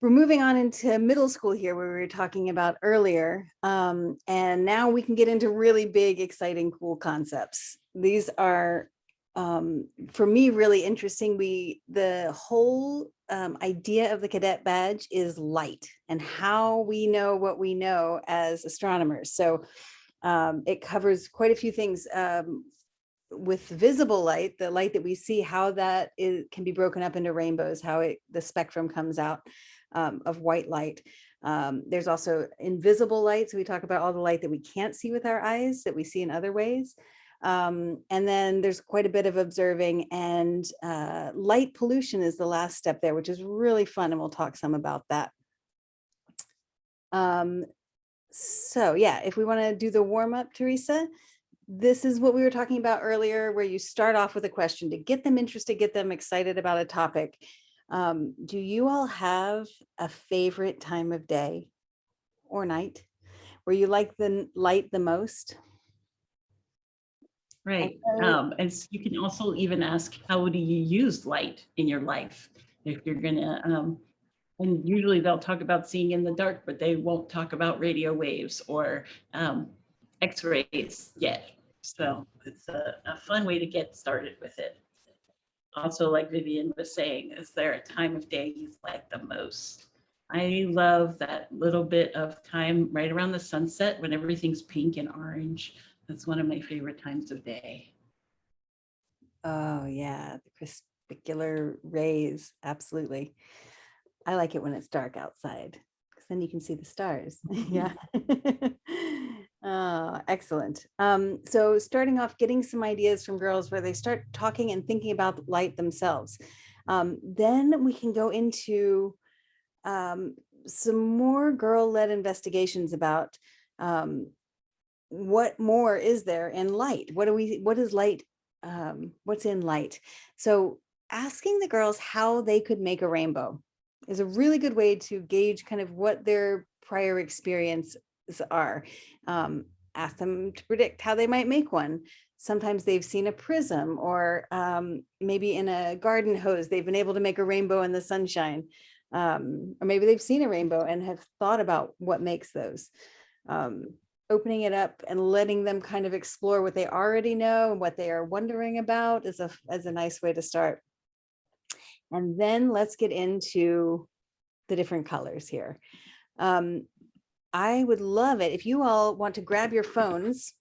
we're moving on into middle school here where we were talking about earlier. Um, and now we can get into really big, exciting, cool concepts. These are um, for me, really interesting. We, the whole um, idea of the cadet badge is light and how we know what we know as astronomers. So um, it covers quite a few things um, with visible light, the light that we see, how that is, can be broken up into rainbows, how it, the spectrum comes out um, of white light. Um, there's also invisible light. So we talk about all the light that we can't see with our eyes that we see in other ways. Um, and then there's quite a bit of observing and uh, light pollution is the last step there, which is really fun. And we'll talk some about that. Um, so yeah, if we want to do the warm up, Teresa, this is what we were talking about earlier, where you start off with a question to get them interested, get them excited about a topic. Um, do you all have a favorite time of day or night where you like the light the most? Right. Um, and you can also even ask, how do you use light in your life? If you're gonna, um, and usually they'll talk about seeing in the dark, but they won't talk about radio waves or um, x-rays yet. So it's a, a fun way to get started with it. Also, like Vivian was saying, is there a time of day you like the most? I love that little bit of time right around the sunset when everything's pink and orange. That's one of my favorite times of day. Oh yeah, the crepuscular rays, absolutely. I like it when it's dark outside because then you can see the stars. Mm-hmm. yeah. oh, excellent. Um, so starting off getting some ideas from girls where they start talking and thinking about light themselves. Um, then we can go into um, some more girl-led investigations about um, what more is there in light? What do we, what is light? Um, what's in light? So asking the girls how they could make a rainbow is a really good way to gauge kind of what their prior experiences are. Um, ask them to predict how they might make one. Sometimes they've seen a prism or um, maybe in a garden hose, they've been able to make a rainbow in the sunshine. Um, or maybe they've seen a rainbow and have thought about what makes those. Um, opening it up and letting them kind of explore what they already know and what they are wondering about is a, is a nice way to start. And then let's get into the different colors here. Um, I would love it if you all want to grab your phones.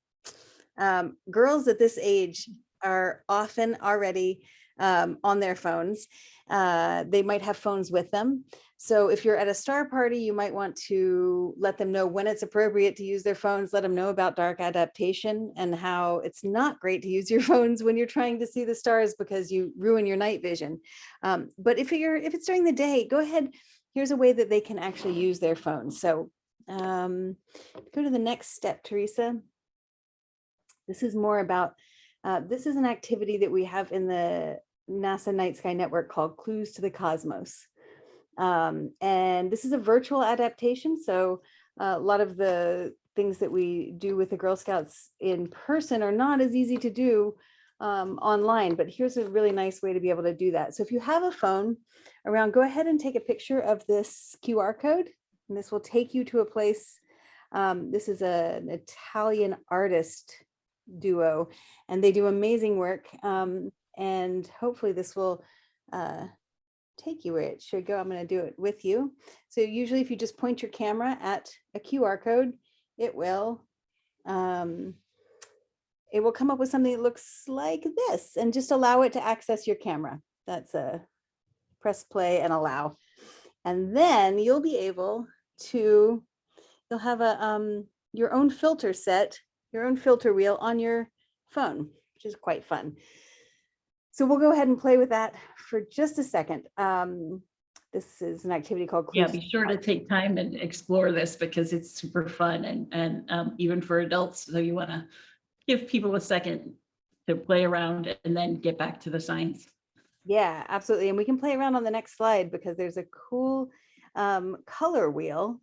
Um, girls at this age are often already um, on their phones. Uh, they might have phones with them. So if you're at a star party, you might want to let them know when it's appropriate to use their phones, let them know about dark adaptation and how it's not great to use your phones when you're trying to see the stars because you ruin your night vision. Um, but if you're if it's during the day, go ahead. Here's a way that they can actually use their phones. So um, go to the next step, Teresa. This is more about, uh, this is an activity that we have in the NASA Night Sky Network called Clues to the Cosmos. Um, and this is a virtual adaptation. So uh, a lot of the things that we do with the Girl Scouts in person are not as easy to do um, online, but here's a really nice way to be able to do that. So if you have a phone around, go ahead and take a picture of this QR code, and this will take you to a place. Um, this is a, an Italian artist duo, and they do amazing work. Um, and hopefully this will uh, take you where it should go. I'm going to do it with you. So usually if you just point your camera at a QR code, it will um, it will come up with something that looks like this and just allow it to access your camera. That's a press play and allow. And then you'll be able to, you'll have a um, your own filter set, your own filter wheel on your phone, which is quite fun. So we'll go ahead and play with that for just a second. Um, this is an activity called. Yeah, be sure to take time and explore this because it's super fun and, and um, even for adults. So you want to give people a second to play around and then get back to the science. Yeah, absolutely. And we can play around on the next slide because there's a cool um, color wheel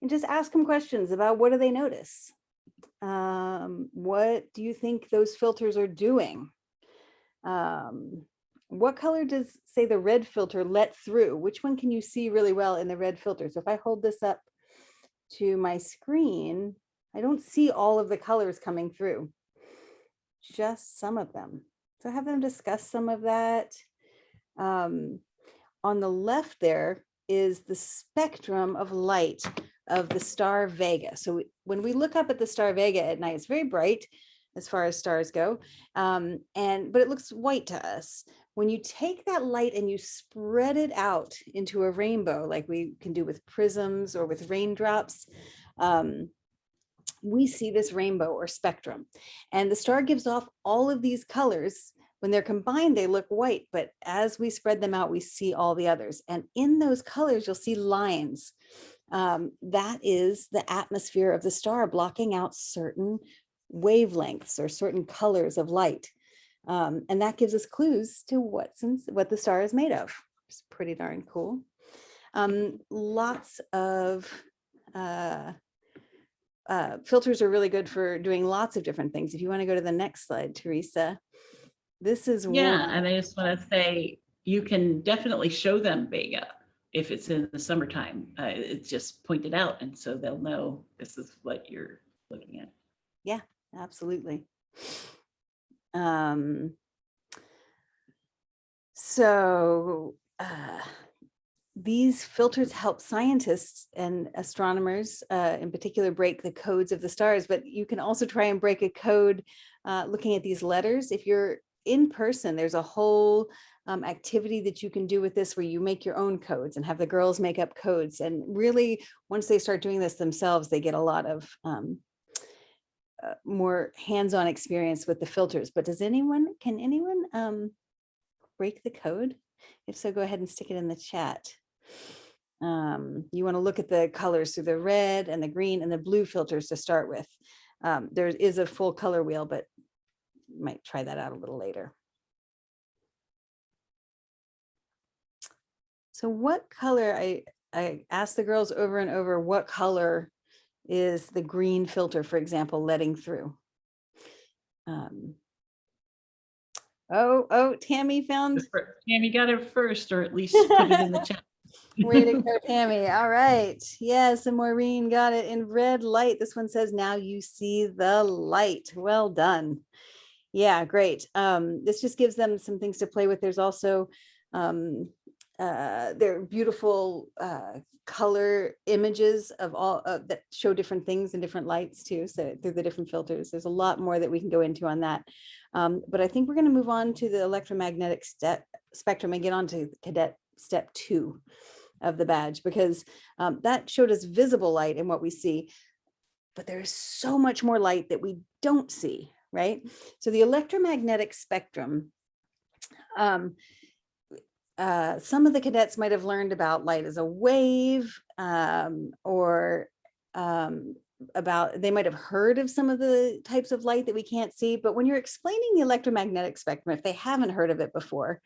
and just ask them questions about what do they notice? Um, what do you think those filters are doing? Um, what color does say the red filter let through? Which one can you see really well in the red filter? So if I hold this up to my screen, I don't see all of the colors coming through, just some of them. So have them discuss some of that. Um, on the left there is the spectrum of light of the star Vega. So when we look up at the star Vega at night, it's very bright as far as stars go, um, and but it looks white to us. When you take that light and you spread it out into a rainbow, like we can do with prisms or with raindrops, um, we see this rainbow or spectrum. And the star gives off all of these colors. When they're combined, they look white, but as we spread them out, we see all the others. And in those colors, you'll see lines. Um, that is the atmosphere of the star blocking out certain wavelengths or certain colors of light. Um, and that gives us clues to what's what the star is made of. It's pretty darn cool. Um, lots of uh, uh, filters are really good for doing lots of different things. If you want to go to the next slide, Teresa, this is Yeah, and I just want to say, you can definitely show them Vega if it's in the summertime. Uh, it's just pointed out, and so they'll know this is what you're looking at. Yeah, absolutely. Um, so uh, these filters help scientists and astronomers uh, in particular break the codes of the stars, but you can also try and break a code uh, looking at these letters. If you're in person, there's a whole um, activity that you can do with this where you make your own codes and have the girls make up codes. And really, once they start doing this themselves, they get a lot of um, uh, more hands-on experience with the filters. But does anyone, can anyone um, break the code? If so, go ahead and stick it in the chat. Um, you want to look at the colors through the red and the green and the blue filters to start with. Um, there is a full color wheel, but might try that out a little later. So what color, I, I asked the girls over and over, what color is the green filter, for example, letting through? Um, oh, oh, Tammy found, Tammy got it first, or at least put it in the chat. way to go, Tammy. All right. Yes, and Maureen got it in red light. This one says, now you see the light. Well done. Yeah, great. Um, this just gives them some things to play with. There's also um, uh, there are beautiful uh, color images of all uh, that show different things in different lights too. So through the different filters, there's a lot more that we can go into on that. Um, but I think we're going to move on to the electromagnetic spectrum and get on to cadet step two of the badge because um, that showed us visible light in what we see. But there's so much more light that we don't see, right? So the electromagnetic spectrum, um, uh, some of the cadets might have learned about light as a wave um, or um, about, they might have heard of some of the types of light that we can't see, but when you're explaining the electromagnetic spectrum, if they haven't heard of it before,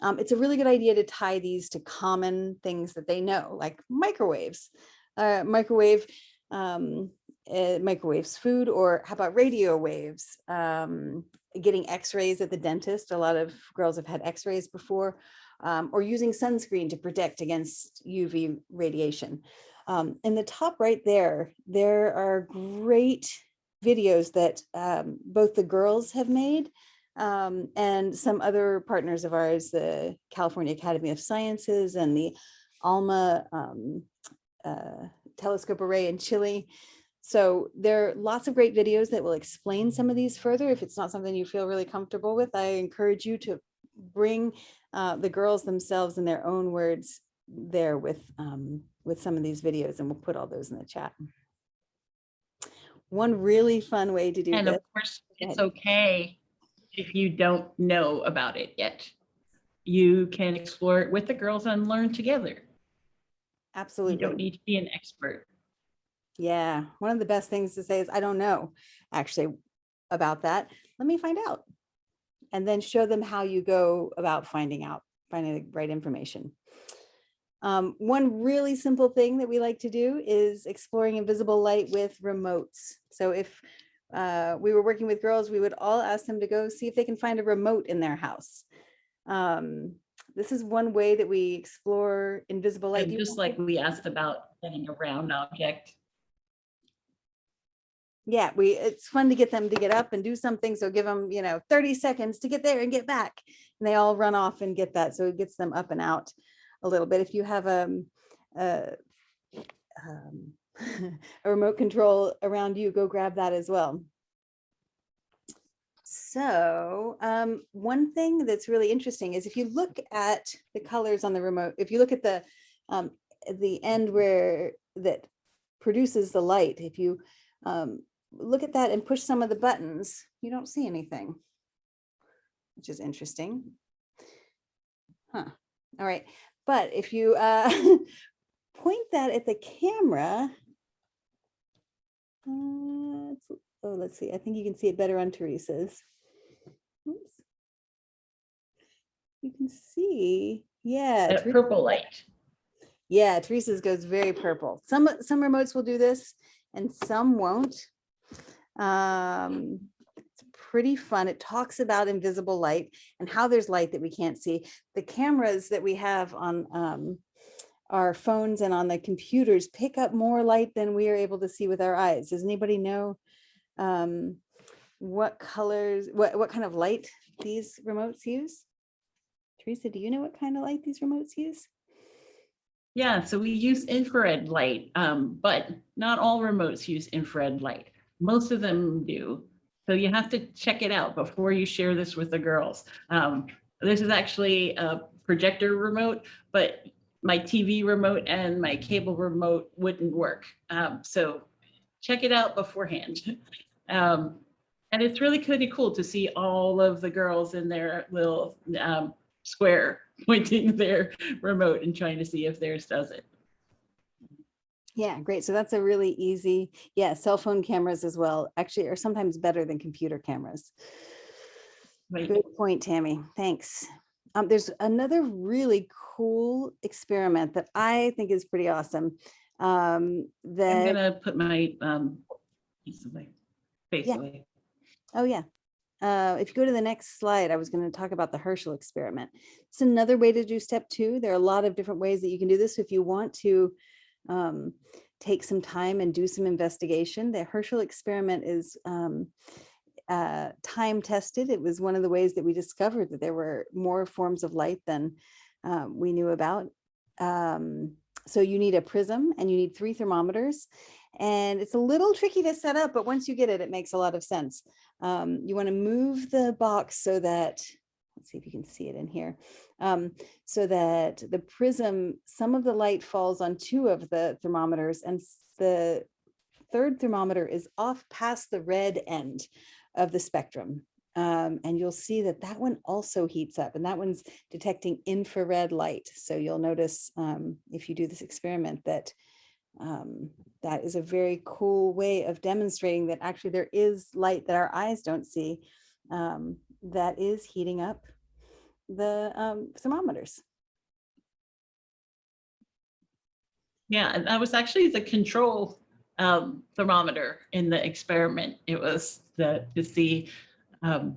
um, it's a really good idea to tie these to common things that they know, like microwaves, uh, microwave, um, uh, microwaves food, or how about radio waves, um, getting x-rays at the dentist. A lot of girls have had x-rays before, um, or using sunscreen to protect against UV radiation. Um, in the top right there, there are great videos that um, both the girls have made um, and some other partners of ours, the California Academy of Sciences and the ALMA um, uh, telescope array in Chile. So there are lots of great videos that will explain some of these further. If it's not something you feel really comfortable with, I encourage you to bring uh, the girls themselves in their own words there with um, with some of these videos and we'll put all those in the chat. One really fun way to do And this. of course, it's okay if you don't know about it yet. You can explore it with the girls and learn together. Absolutely. You Absolutely. don't need to be an expert. Yeah, one of the best things to say is, I don't know actually about that. Let me find out. And then show them how you go about finding out, finding the right information. Um, one really simple thing that we like to do is exploring invisible light with remotes. So if uh, we were working with girls, we would all ask them to go see if they can find a remote in their house. Um, this is one way that we explore invisible light. And just like we asked about getting a round object. Yeah, we, it's fun to get them to get up and do something. So give them, you know, 30 seconds to get there and get back. And they all run off and get that. So it gets them up and out a little bit. If you have um, uh, um, a remote control around you, go grab that as well. So um, one thing that's really interesting is if you look at the colors on the remote, if you look at the um, the end where that produces the light, if you um, look at that and push some of the buttons, you don't see anything, which is interesting. Huh. All right. But if you uh, point that at the camera, uh, oh, let's see. I think you can see it better on Teresa's. Oops. You can see, yeah. That purple light. yeah, Teresa's goes very purple. Some, some remotes will do this and some won't. Um, it's pretty fun. It talks about invisible light and how there's light that we can't see. The cameras that we have on um, our phones and on the computers pick up more light than we are able to see with our eyes. Does anybody know um, what colors, what, what kind of light these remotes use? Teresa, do you know what kind of light these remotes use? Yeah, so we use infrared light, um, but not all remotes use infrared light. Most of them do. So you have to check it out before you share this with the girls. Um, this is actually a projector remote, but my TV remote and my cable remote wouldn't work. Um, so check it out beforehand. Um, and it's really pretty cool to see all of the girls in their little um, square pointing their remote and trying to see if theirs does it. Yeah, great. So that's a really easy, yeah, cell phone cameras as well, actually are sometimes better than computer cameras. Right. Good point, Tammy. Thanks. Um, there's another really cool experiment that I think is pretty awesome. Um, I'm gonna put my um piece of my face Yeah. away. oh yeah. Uh, if you go to the next slide, I was going to talk about the Herschel experiment. It's another way to do step two. There are a lot of different ways that you can do this. If you want to um, take some time and do some investigation, the Herschel experiment is um, uh, time tested. It was one of the ways that we discovered that there were more forms of light than um, we knew about. Um, so you need a prism and you need three thermometers. And it's a little tricky to set up, but once you get it, it makes a lot of sense. Um, you want to move the box so that, let's see if you can see it in here, um, so that the prism, some of the light falls on two of the thermometers and the third thermometer is off past the red end of the spectrum. Um, and you'll see that that one also heats up and that one's detecting infrared light. So you'll notice um, if you do this experiment that um, that is a very cool way of demonstrating that actually there is light that our eyes don't see um, that is heating up the um, thermometers. Yeah, and that was actually the control um, thermometer in the experiment. It was the, to see, um,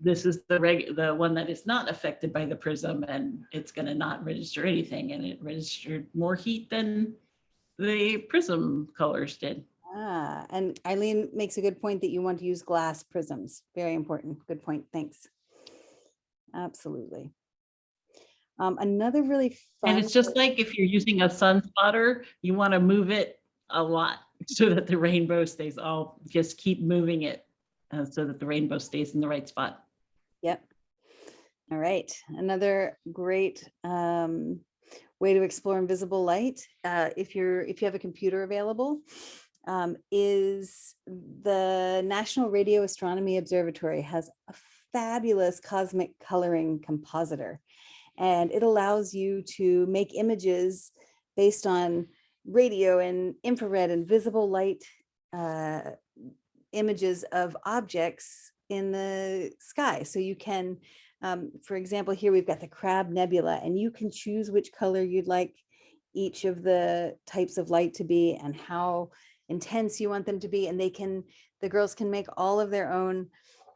this is the reg, the one that is not affected by the prism and it's gonna not register anything and it registered more heat than the prism colors did. Ah, and Eileen makes a good point that you want to use glass prisms. Very important. Good point. Thanks. Absolutely. Um, another really fun. And it's just like if you're using a sun spotter, you want to move it a lot so that the rainbow stays all, just keep moving it uh, so that the rainbow stays in the right spot. Yep. All right. Another great um, way to explore invisible light, uh, if you're if you have a computer available, um, is the National Radio Astronomy Observatory has a fabulous cosmic coloring compositor, and it allows you to make images based on radio and infrared and visible light uh, images of objects in the sky. So you can, um, for example, here we've got the Crab Nebula, and you can choose which color you'd like each of the types of light to be and how intense you want them to be. And they can, the girls can make all of their own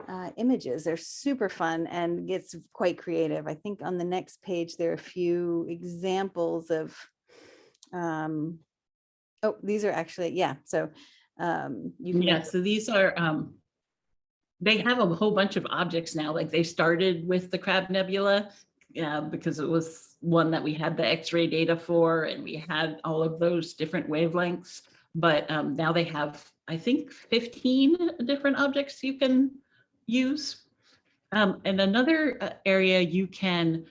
uh, images. They're super fun and gets quite creative. I think on the next page, there are a few examples of, um, oh, these are actually, yeah. So um, you can Yeah, so these are, um, they have a whole bunch of objects now, like they started with the Crab Nebula uh, because it was one that we had the X-ray data for and we had all of those different wavelengths. But um, now they have, I think, 15 different objects you can use. Um, and another uh, area you can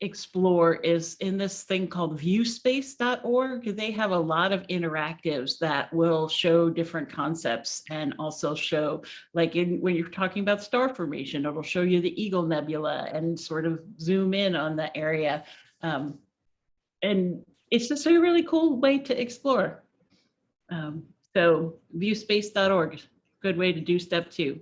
explore is in this thing called viewspace.org. They have a lot of interactives that will show different concepts and also show, like in when you're talking about star formation, it'll show you the Eagle Nebula and sort of zoom in on the area. Um, and it's just a really cool way to explore. Um, so viewspace.org, good way to do step two.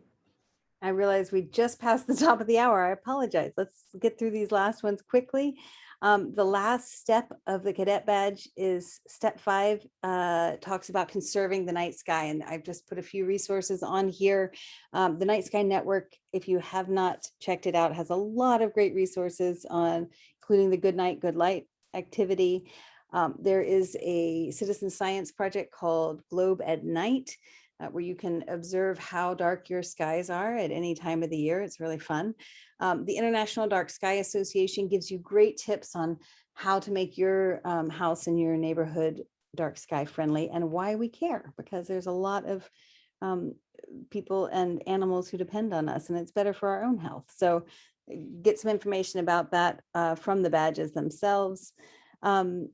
I realize we just passed the top of the hour. I apologize. Let's get through these last ones quickly. Um, the last step of the cadet badge is step five, uh, talks about conserving the night sky. And I've just put a few resources on here. Um, the Night Sky Network, if you have not checked it out, has a lot of great resources on, including the Good Night, Good Light activity. Um, there is a citizen science project called Globe at Night uh, where you can observe how dark your skies are at any time of the year. It's really fun. Um, the International Dark Sky Association gives you great tips on how to make your um, house and your neighborhood dark sky friendly and why we care, because there's a lot of um, people and animals who depend on us and it's better for our own health. So uh, get some information about that uh, from the badges themselves. Um,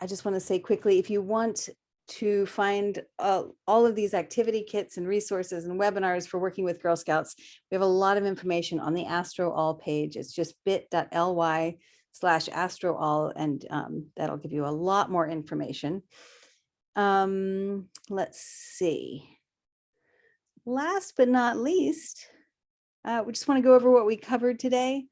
I just want to say quickly, if you want to find uh, all of these activity kits and resources and webinars for working with Girl Scouts. We have a lot of information on the Astro All page. It's just bit.ly slash Astro All, and um, that'll give you a lot more information. Um, let's see. Last but not least, uh, we just want to go over what we covered today.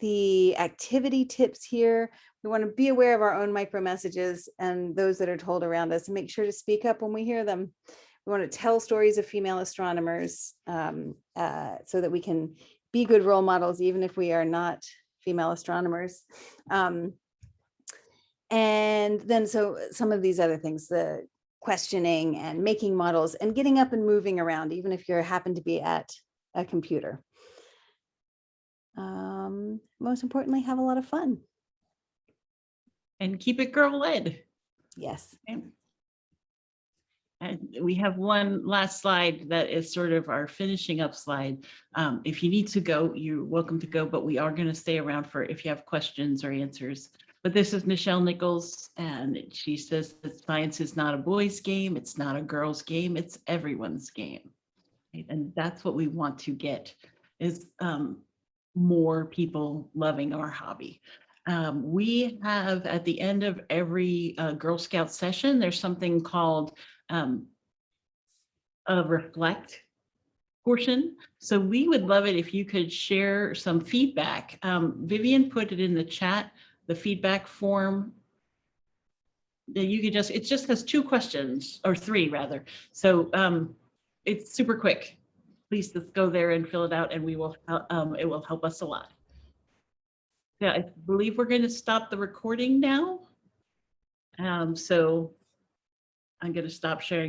The activity tips here. We want to be aware of our own micro messages and those that are told around us and make sure to speak up when we hear them. We want to tell stories of female astronomers um, uh, so that we can be good role models, even if we are not female astronomers. Um, and then so some of these other things, the questioning and making models and getting up and moving around, even if you happen to be at a computer. Um, most importantly, have a lot of fun. And keep it girl led. Yes. And we have one last slide that is sort of our finishing up slide. Um, if you need to go, you're welcome to go, but we are going to stay around for if you have questions or answers. But this is Michelle Nichols, and she says that science is not a boys' game, it's not a girls' game, it's everyone's game. Right? And that's what we want to get is um, more people loving our hobby. Um, we have at the end of every uh, Girl Scout session, there's something called um, a reflect portion. So we would love it if you could share some feedback. Um, Vivian put it in the chat, the feedback form. that you could just, it just has two questions or three rather. So um, it's super quick. Please just go there and fill it out and we will, uh, um, it will help us a lot. Yeah, I believe we're going to stop the recording now. Um, so I'm going to stop sharing